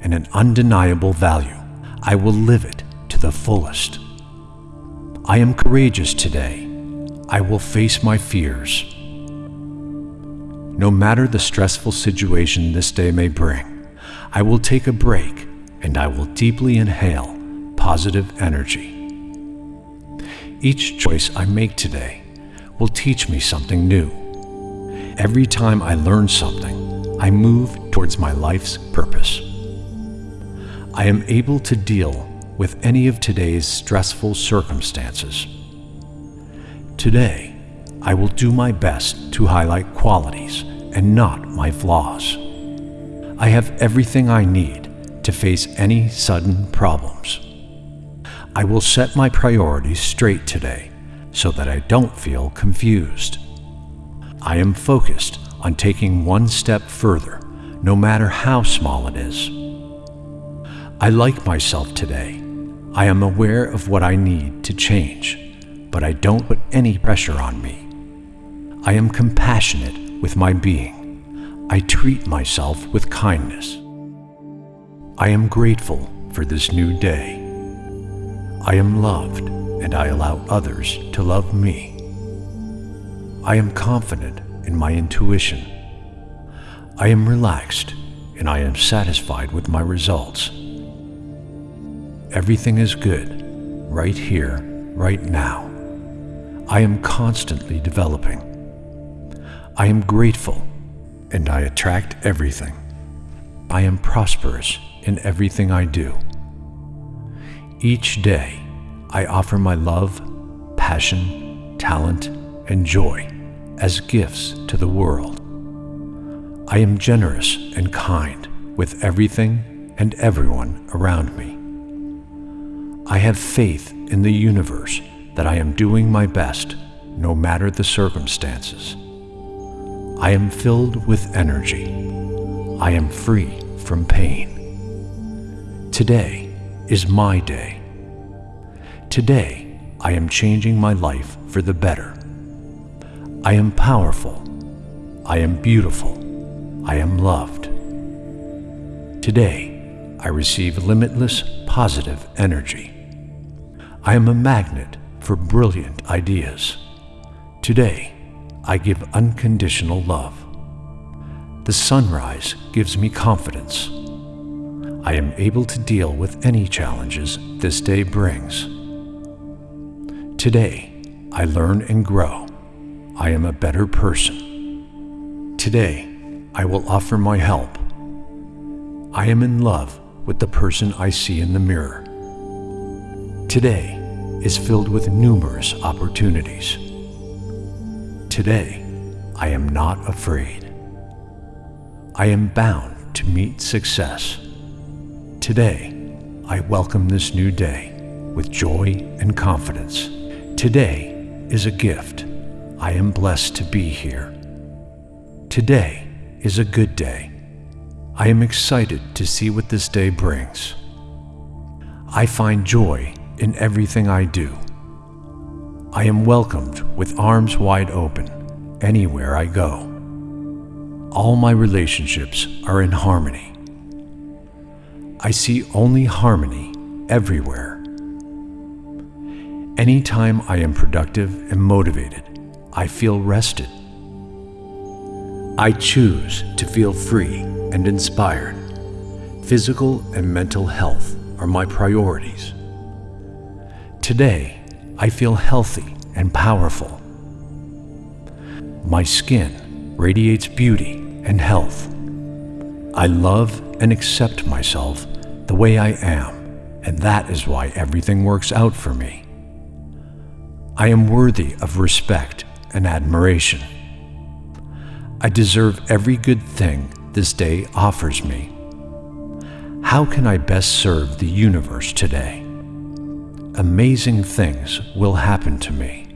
Speaker 1: and an undeniable value. I will live it to the fullest. I am courageous today. I will face my fears. No matter the stressful situation this day may bring, I will take a break and I will deeply inhale positive energy. Each choice I make today will teach me something new. Every time I learn something, I move towards my life's purpose. I am able to deal with any of today's stressful circumstances. Today, I will do my best to highlight qualities and not my flaws. I have everything I need to face any sudden problems. I will set my priorities straight today so that I don't feel confused. I am focused on taking one step further, no matter how small it is. I like myself today. I am aware of what I need to change, but I don't put any pressure on me. I am compassionate with my being. I treat myself with kindness. I am grateful for this new day. I am loved and I allow others to love me. I am confident in my intuition. I am relaxed and I am satisfied with my results. Everything is good, right here, right now. I am constantly developing. I am grateful and I attract everything. I am prosperous in everything I do. Each day, I offer my love, passion, talent, and joy as gifts to the world. I am generous and kind with everything and everyone around me. I have faith in the universe that I am doing my best no matter the circumstances. I am filled with energy. I am free from pain. Today is my day. Today, I am changing my life for the better. I am powerful. I am beautiful. I am loved. Today, I receive limitless positive energy. I am a magnet for brilliant ideas. Today, I give unconditional love. The sunrise gives me confidence. I am able to deal with any challenges this day brings. Today, I learn and grow. I am a better person. Today, I will offer my help. I am in love with the person I see in the mirror. Today is filled with numerous opportunities. Today, I am not afraid. I am bound to meet success. Today, I welcome this new day with joy and confidence. Today is a gift. I am blessed to be here. Today is a good day. I am excited to see what this day brings. I find joy in everything I do. I am welcomed with arms wide open anywhere I go. All my relationships are in harmony. I see only harmony everywhere. Anytime I am productive and motivated, I feel rested. I choose to feel free and inspired. Physical and mental health are my priorities. Today, I feel healthy and powerful. My skin radiates beauty and health. I love and accept myself the way I am, and that is why everything works out for me. I am worthy of respect and admiration. I deserve every good thing this day offers me. How can I best serve the universe today? Amazing things will happen to me.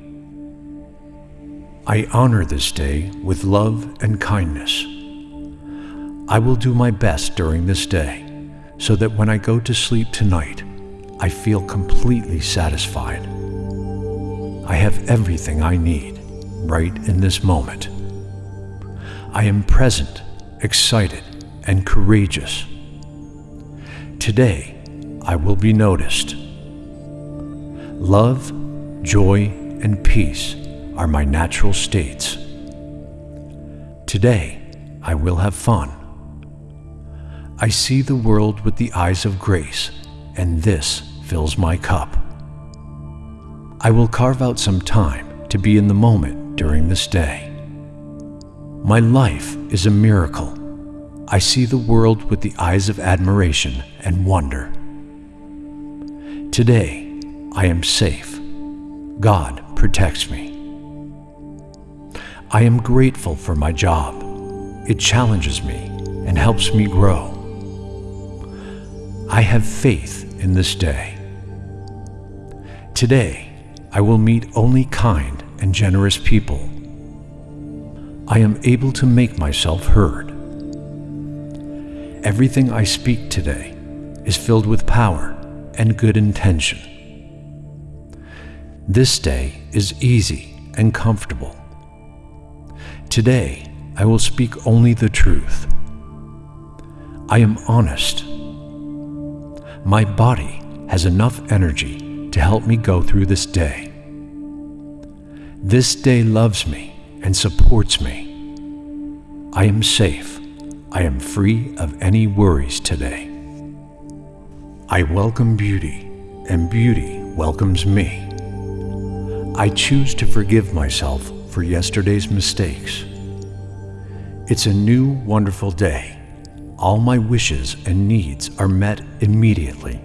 Speaker 1: I honor this day with love and kindness. I will do my best during this day so that when I go to sleep tonight, I feel completely satisfied. I have everything I need right in this moment. I am present, excited, and courageous. Today, I will be noticed. Love, joy, and peace are my natural states. Today, I will have fun. I see the world with the eyes of grace, and this fills my cup. I will carve out some time to be in the moment during this day. My life is a miracle. I see the world with the eyes of admiration and wonder. Today, I am safe. God protects me. I am grateful for my job. It challenges me and helps me grow. I have faith in this day. Today, I will meet only kind and generous people. I am able to make myself heard. Everything I speak today is filled with power and good intention. This day is easy and comfortable. Today, I will speak only the truth. I am honest. My body has enough energy to help me go through this day. This day loves me and supports me. I am safe. I am free of any worries today. I welcome beauty, and beauty welcomes me. I choose to forgive myself for yesterday's mistakes. It's a new, wonderful day. All my wishes and needs are met immediately.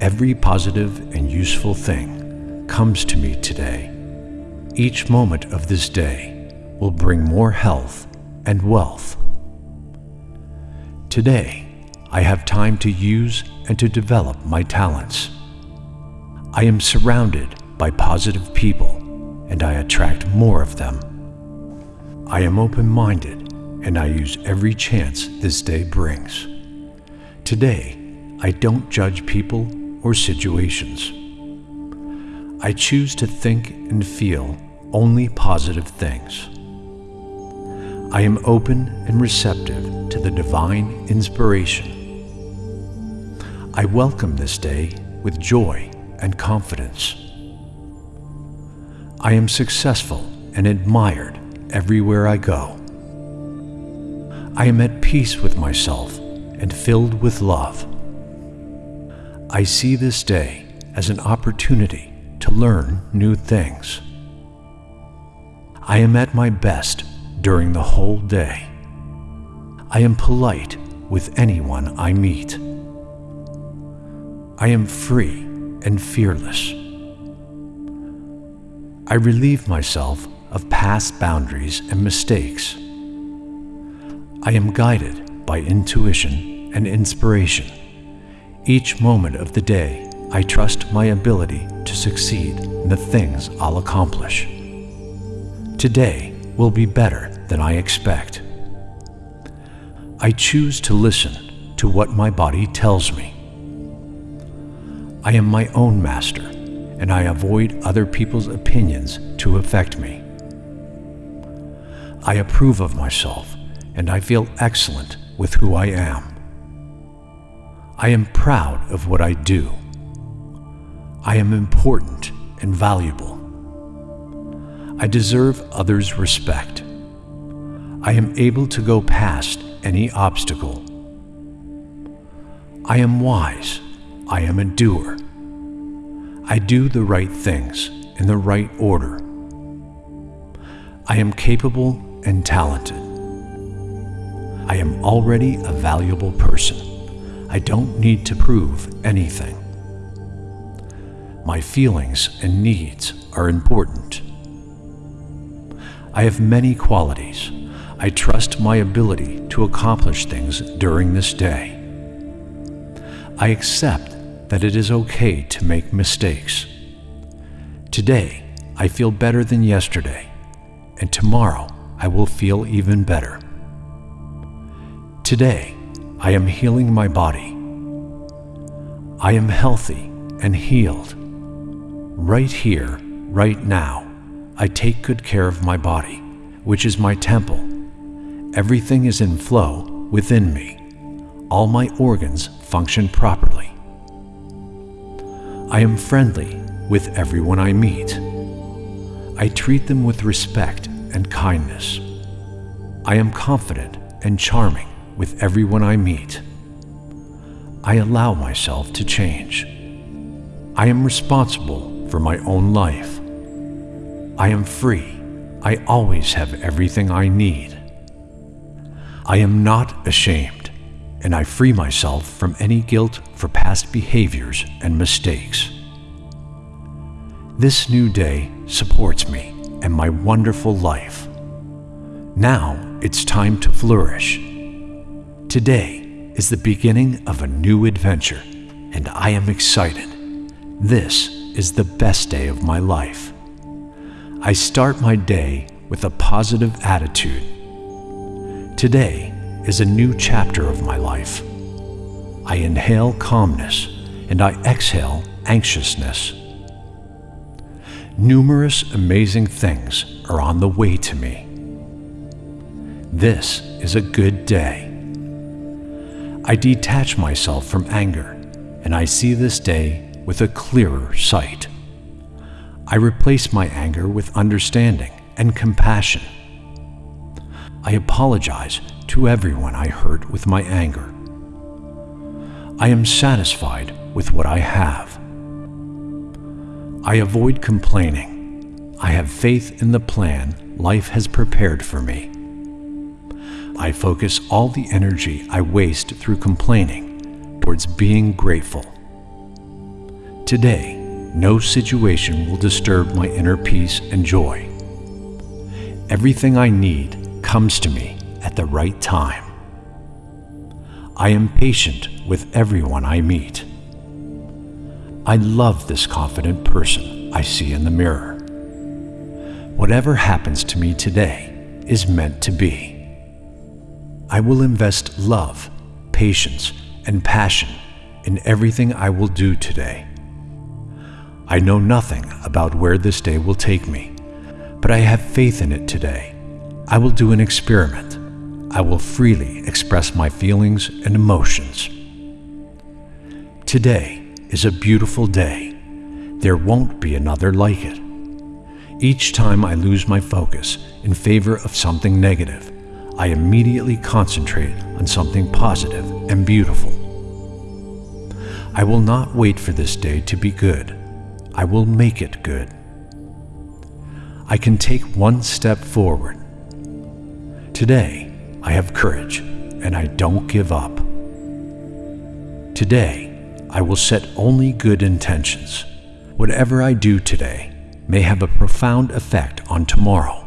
Speaker 1: Every positive and useful thing comes to me today. Each moment of this day will bring more health and wealth. Today, I have time to use and to develop my talents. I am surrounded by positive people and I attract more of them. I am open-minded and I use every chance this day brings. Today, I don't judge people or situations. I choose to think and feel only positive things. I am open and receptive to the divine inspiration. I welcome this day with joy and confidence. I am successful and admired everywhere I go. I am at peace with myself and filled with love. I see this day as an opportunity to learn new things. I am at my best during the whole day. I am polite with anyone I meet. I am free and fearless. I relieve myself of past boundaries and mistakes. I am guided by intuition and inspiration. Each moment of the day, I trust my ability to succeed in the things I'll accomplish. Today will be better than I expect. I choose to listen to what my body tells me. I am my own master, and I avoid other people's opinions to affect me. I approve of myself, and I feel excellent with who I am. I am proud of what I do. I am important and valuable. I deserve others' respect. I am able to go past any obstacle. I am wise I am a doer. I do the right things in the right order. I am capable and talented. I am already a valuable person. I don't need to prove anything. My feelings and needs are important. I have many qualities. I trust my ability to accomplish things during this day. I accept that it is okay to make mistakes. Today, I feel better than yesterday, and tomorrow I will feel even better. Today, I am healing my body. I am healthy and healed. Right here, right now, I take good care of my body, which is my temple. Everything is in flow within me. All my organs function properly. I am friendly with everyone I meet. I treat them with respect and kindness. I am confident and charming with everyone I meet. I allow myself to change. I am responsible for my own life. I am free. I always have everything I need. I am not ashamed and I free myself from any guilt for past behaviors and mistakes. This new day supports me and my wonderful life. Now it's time to flourish. Today is the beginning of a new adventure, and I am excited. This is the best day of my life. I start my day with a positive attitude. Today is a new chapter of my life. I inhale calmness and I exhale anxiousness. Numerous amazing things are on the way to me. This is a good day. I detach myself from anger and I see this day with a clearer sight. I replace my anger with understanding and compassion. I apologize to everyone I hurt with my anger. I am satisfied with what I have. I avoid complaining. I have faith in the plan life has prepared for me. I focus all the energy I waste through complaining towards being grateful. Today, no situation will disturb my inner peace and joy. Everything I need comes to me at the right time. I am patient with everyone I meet. I love this confident person I see in the mirror. Whatever happens to me today is meant to be. I will invest love, patience, and passion in everything I will do today. I know nothing about where this day will take me, but I have faith in it today. I will do an experiment. I will freely express my feelings and emotions. Today is a beautiful day. There won't be another like it. Each time I lose my focus in favor of something negative, I immediately concentrate on something positive and beautiful. I will not wait for this day to be good. I will make it good. I can take one step forward. Today, I have courage and I don't give up. Today, I will set only good intentions. Whatever I do today may have a profound effect on tomorrow.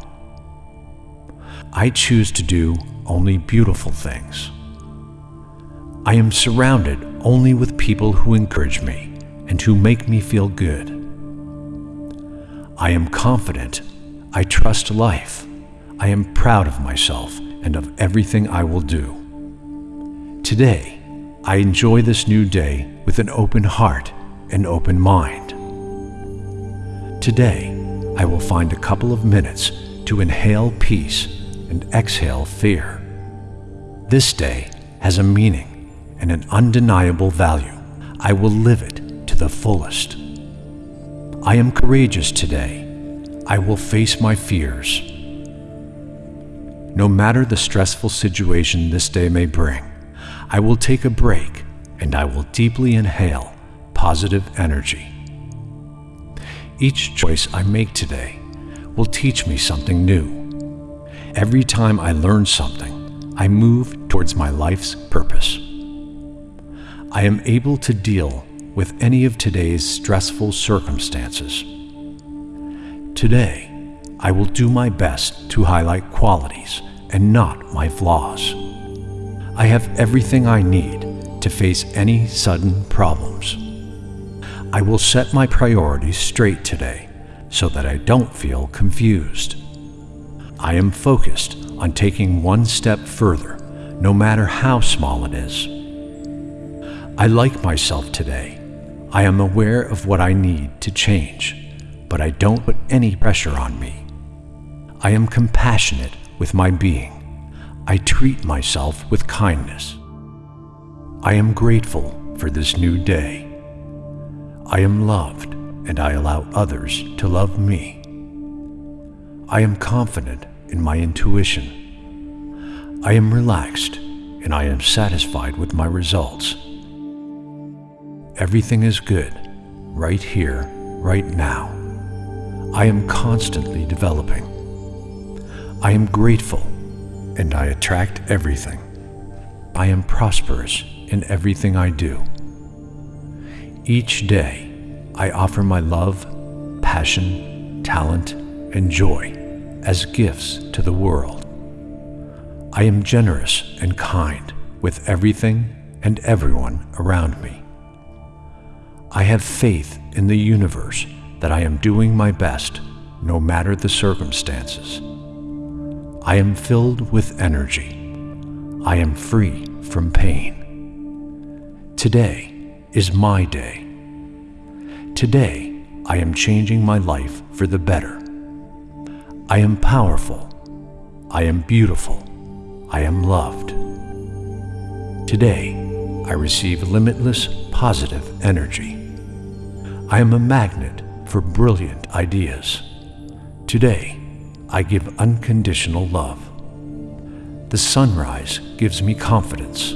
Speaker 1: I choose to do only beautiful things. I am surrounded only with people who encourage me and who make me feel good. I am confident. I trust life. I am proud of myself and of everything I will do. Today, I enjoy this new day with an open heart and open mind. Today, I will find a couple of minutes to inhale peace and exhale fear. This day has a meaning and an undeniable value. I will live it to the fullest. I am courageous today. I will face my fears. No matter the stressful situation this day may bring, I will take a break and I will deeply inhale positive energy. Each choice I make today will teach me something new Every time I learn something, I move towards my life's purpose. I am able to deal with any of today's stressful circumstances. Today, I will do my best to highlight qualities and not my flaws. I have everything I need to face any sudden problems. I will set my priorities straight today so that I don't feel confused. I am focused on taking one step further, no matter how small it is. I like myself today. I am aware of what I need to change, but I don't put any pressure on me. I am compassionate with my being. I treat myself with kindness. I am grateful for this new day. I am loved and I allow others to love me. I am confident in my intuition. I am relaxed and I am satisfied with my results. Everything is good, right here, right now. I am constantly developing. I am grateful and I attract everything. I am prosperous in everything I do. Each day, I offer my love, passion, talent, and joy as gifts to the world. I am generous and kind with everything and everyone around me. I have faith in the universe that I am doing my best no matter the circumstances. I am filled with energy. I am free from pain. Today is my day. Today I am changing my life for the better. I am powerful. I am beautiful. I am loved. Today, I receive limitless positive energy. I am a magnet for brilliant ideas. Today, I give unconditional love. The sunrise gives me confidence.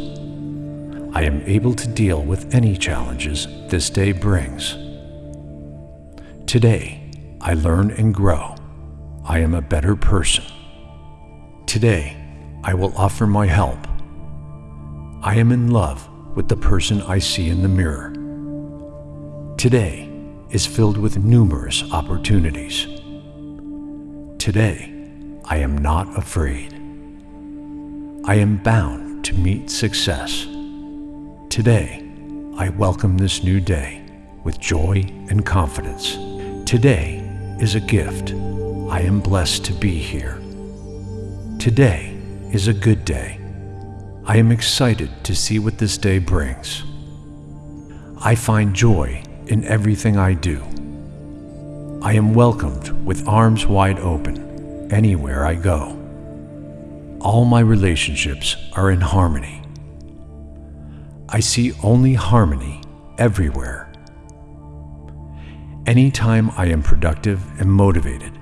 Speaker 1: I am able to deal with any challenges this day brings. Today, I learn and grow. I am a better person. Today, I will offer my help. I am in love with the person I see in the mirror. Today is filled with numerous opportunities. Today, I am not afraid. I am bound to meet success. Today, I welcome this new day with joy and confidence. Today is a gift. I am blessed to be here. Today is a good day. I am excited to see what this day brings. I find joy in everything I do. I am welcomed with arms wide open anywhere I go. All my relationships are in harmony. I see only harmony everywhere. Anytime I am productive and motivated,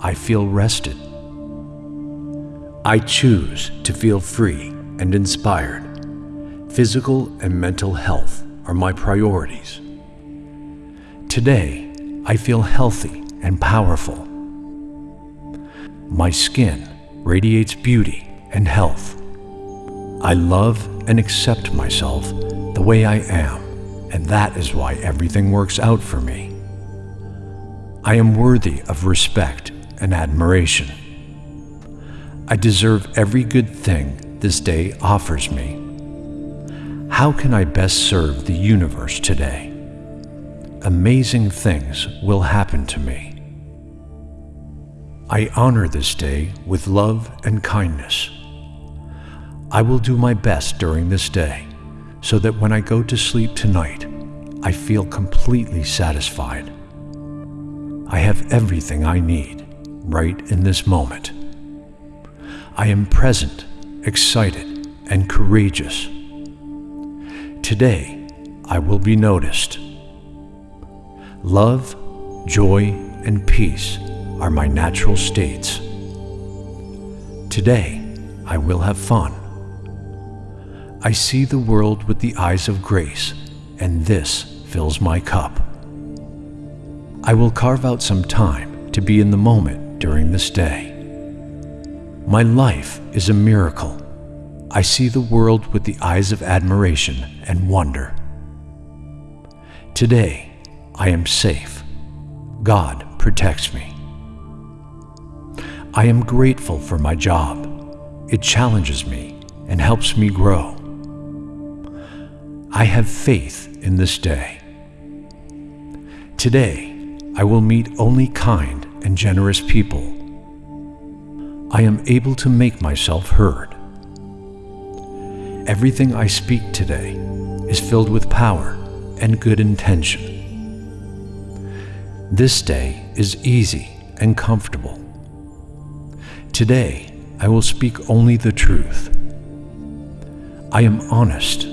Speaker 1: I feel rested. I choose to feel free and inspired. Physical and mental health are my priorities. Today, I feel healthy and powerful. My skin radiates beauty and health. I love and accept myself the way I am, and that is why everything works out for me. I am worthy of respect and admiration. I deserve every good thing this day offers me. How can I best serve the universe today? Amazing things will happen to me. I honor this day with love and kindness. I will do my best during this day so that when I go to sleep tonight, I feel completely satisfied. I have everything I need right in this moment. I am present, excited, and courageous. Today, I will be noticed. Love, joy, and peace are my natural states. Today, I will have fun. I see the world with the eyes of grace, and this fills my cup. I will carve out some time to be in the moment during this day. My life is a miracle. I see the world with the eyes of admiration and wonder. Today, I am safe. God protects me. I am grateful for my job. It challenges me and helps me grow. I have faith in this day. Today, I will meet only kind and generous people I am able to make myself heard. Everything I speak today is filled with power and good intention. This day is easy and comfortable. Today, I will speak only the truth. I am honest.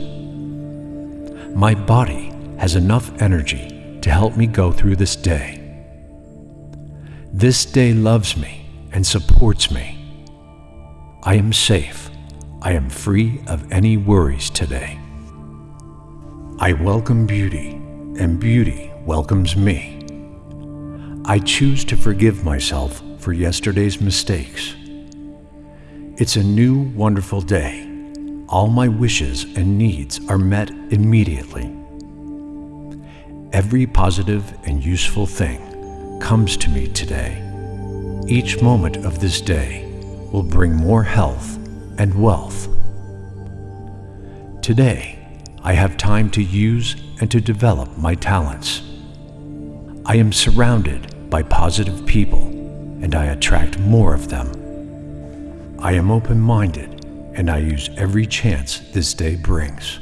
Speaker 1: My body has enough energy to help me go through this day. This day loves me and supports me. I am safe. I am free of any worries today. I welcome beauty, and beauty welcomes me. I choose to forgive myself for yesterday's mistakes. It's a new, wonderful day. All my wishes and needs are met immediately. Every positive and useful thing comes to me today. Each moment of this day will bring more health and wealth. Today, I have time to use and to develop my talents. I am surrounded by positive people and I attract more of them. I am open-minded and I use every chance this day brings.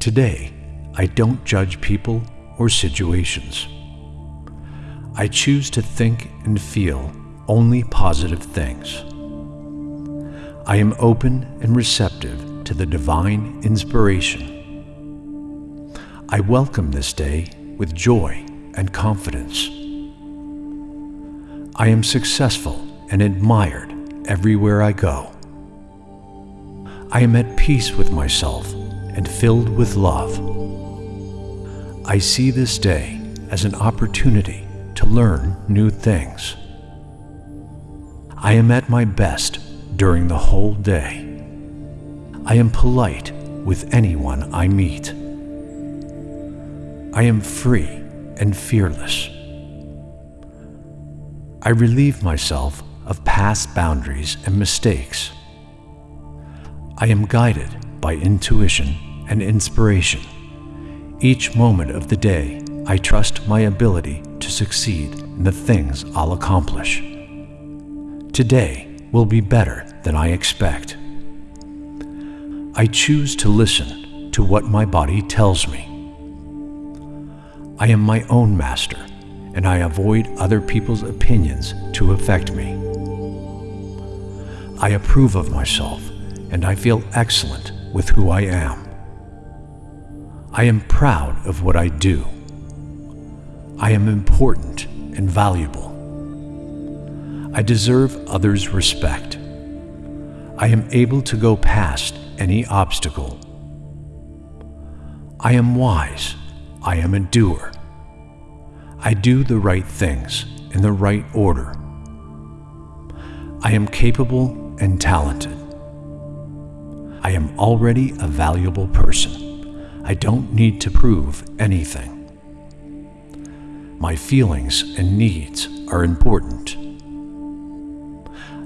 Speaker 1: Today, I don't judge people or situations. I choose to think and feel only positive things. I am open and receptive to the divine inspiration. I welcome this day with joy and confidence. I am successful and admired everywhere I go. I am at peace with myself and filled with love. I see this day as an opportunity to learn new things. I am at my best during the whole day. I am polite with anyone I meet. I am free and fearless. I relieve myself of past boundaries and mistakes. I am guided by intuition and inspiration. Each moment of the day, I trust my ability to succeed in the things I'll accomplish. Today will be better than I expect. I choose to listen to what my body tells me. I am my own master, and I avoid other people's opinions to affect me. I approve of myself, and I feel excellent with who I am. I am proud of what I do. I am important and valuable. I deserve others' respect. I am able to go past any obstacle. I am wise. I am a doer. I do the right things in the right order. I am capable and talented. I am already a valuable person. I don't need to prove anything. My feelings and needs are important.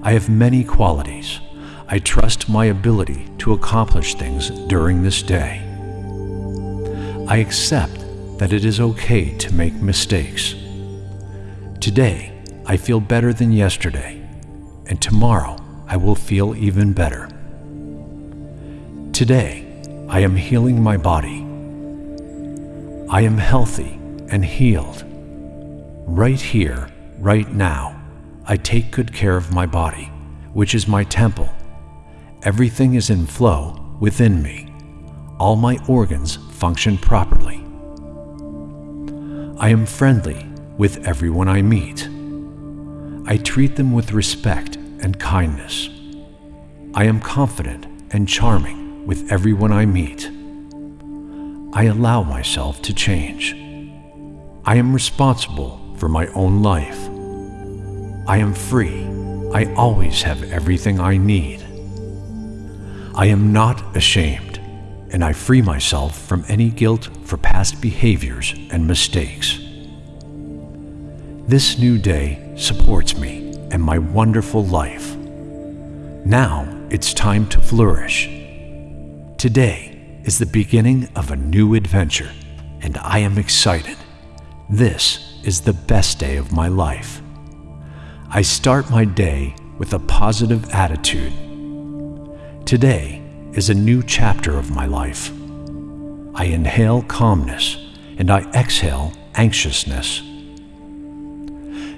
Speaker 1: I have many qualities. I trust my ability to accomplish things during this day. I accept that it is okay to make mistakes. Today, I feel better than yesterday, and tomorrow I will feel even better. Today, I am healing my body. I am healthy and healed. Right here, right now, I take good care of my body, which is my temple. Everything is in flow within me. All my organs function properly. I am friendly with everyone I meet. I treat them with respect and kindness. I am confident and charming with everyone I meet. I allow myself to change. I am responsible for my own life. I am free. I always have everything I need. I am not ashamed, and I free myself from any guilt for past behaviors and mistakes. This new day supports me and my wonderful life. Now it's time to flourish. Today is the beginning of a new adventure, and I am excited. This is the best day of my life. I start my day with a positive attitude. Today is a new chapter of my life. I inhale calmness and I exhale anxiousness.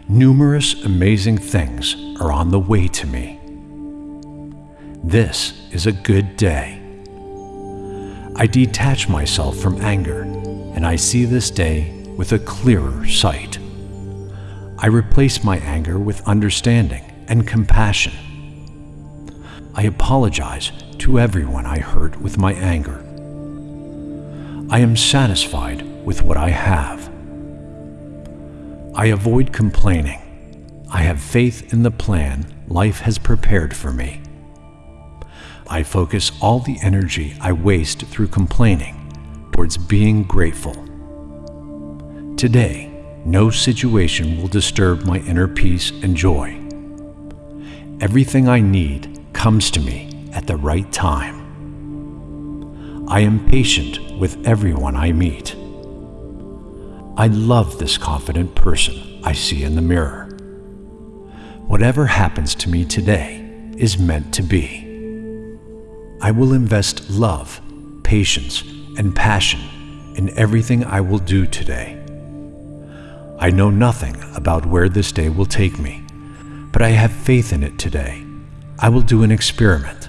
Speaker 1: Numerous amazing things are on the way to me. This is a good day. I detach myself from anger and I see this day with a clearer sight. I replace my anger with understanding and compassion. I apologize to everyone I hurt with my anger. I am satisfied with what I have. I avoid complaining. I have faith in the plan life has prepared for me. I focus all the energy I waste through complaining towards being grateful. Today, no situation will disturb my inner peace and joy. Everything I need comes to me at the right time. I am patient with everyone I meet. I love this confident person I see in the mirror. Whatever happens to me today is meant to be. I will invest love, patience, and passion in everything I will do today. I know nothing about where this day will take me, but I have faith in it today. I will do an experiment.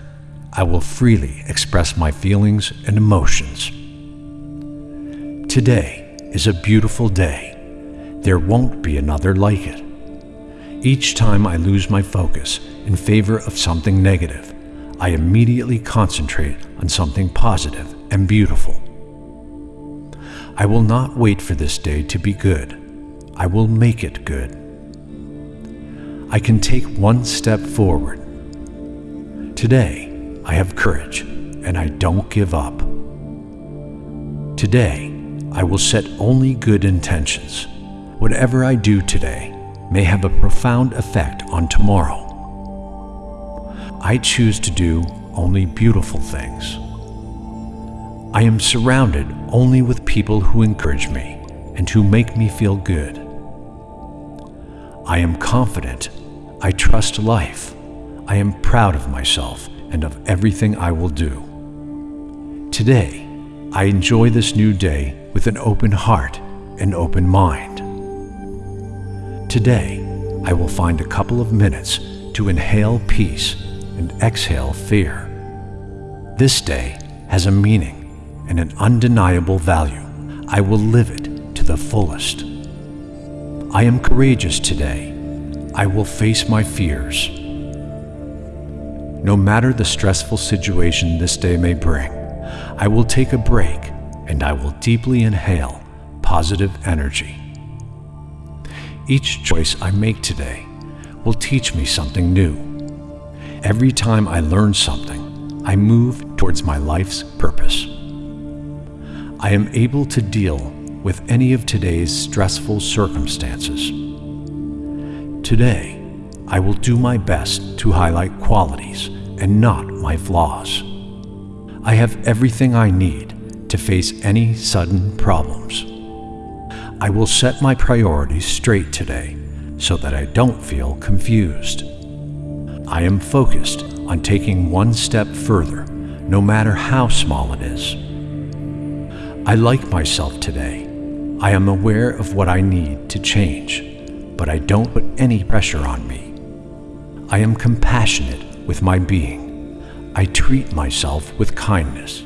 Speaker 1: I will freely express my feelings and emotions. Today is a beautiful day. There won't be another like it. Each time I lose my focus in favor of something negative, I immediately concentrate on something positive and beautiful. I will not wait for this day to be good. I will make it good. I can take one step forward. Today, I have courage and I don't give up. Today, I will set only good intentions. Whatever I do today may have a profound effect on tomorrow. I choose to do only beautiful things. I am surrounded only with people who encourage me and who make me feel good. I am confident. I trust life. I am proud of myself and of everything I will do. Today, I enjoy this new day with an open heart and open mind. Today, I will find a couple of minutes to inhale peace and exhale fear. This day has a meaning and an undeniable value. I will live it to the fullest. I am courageous today. I will face my fears. No matter the stressful situation this day may bring, I will take a break and I will deeply inhale positive energy. Each choice I make today will teach me something new. Every time I learn something, I move towards my life's purpose. I am able to deal with any of today's stressful circumstances. Today, I will do my best to highlight qualities and not my flaws. I have everything I need to face any sudden problems. I will set my priorities straight today so that I don't feel confused. I am focused on taking one step further, no matter how small it is. I like myself today. I am aware of what I need to change, but I don't put any pressure on me. I am compassionate with my being. I treat myself with kindness.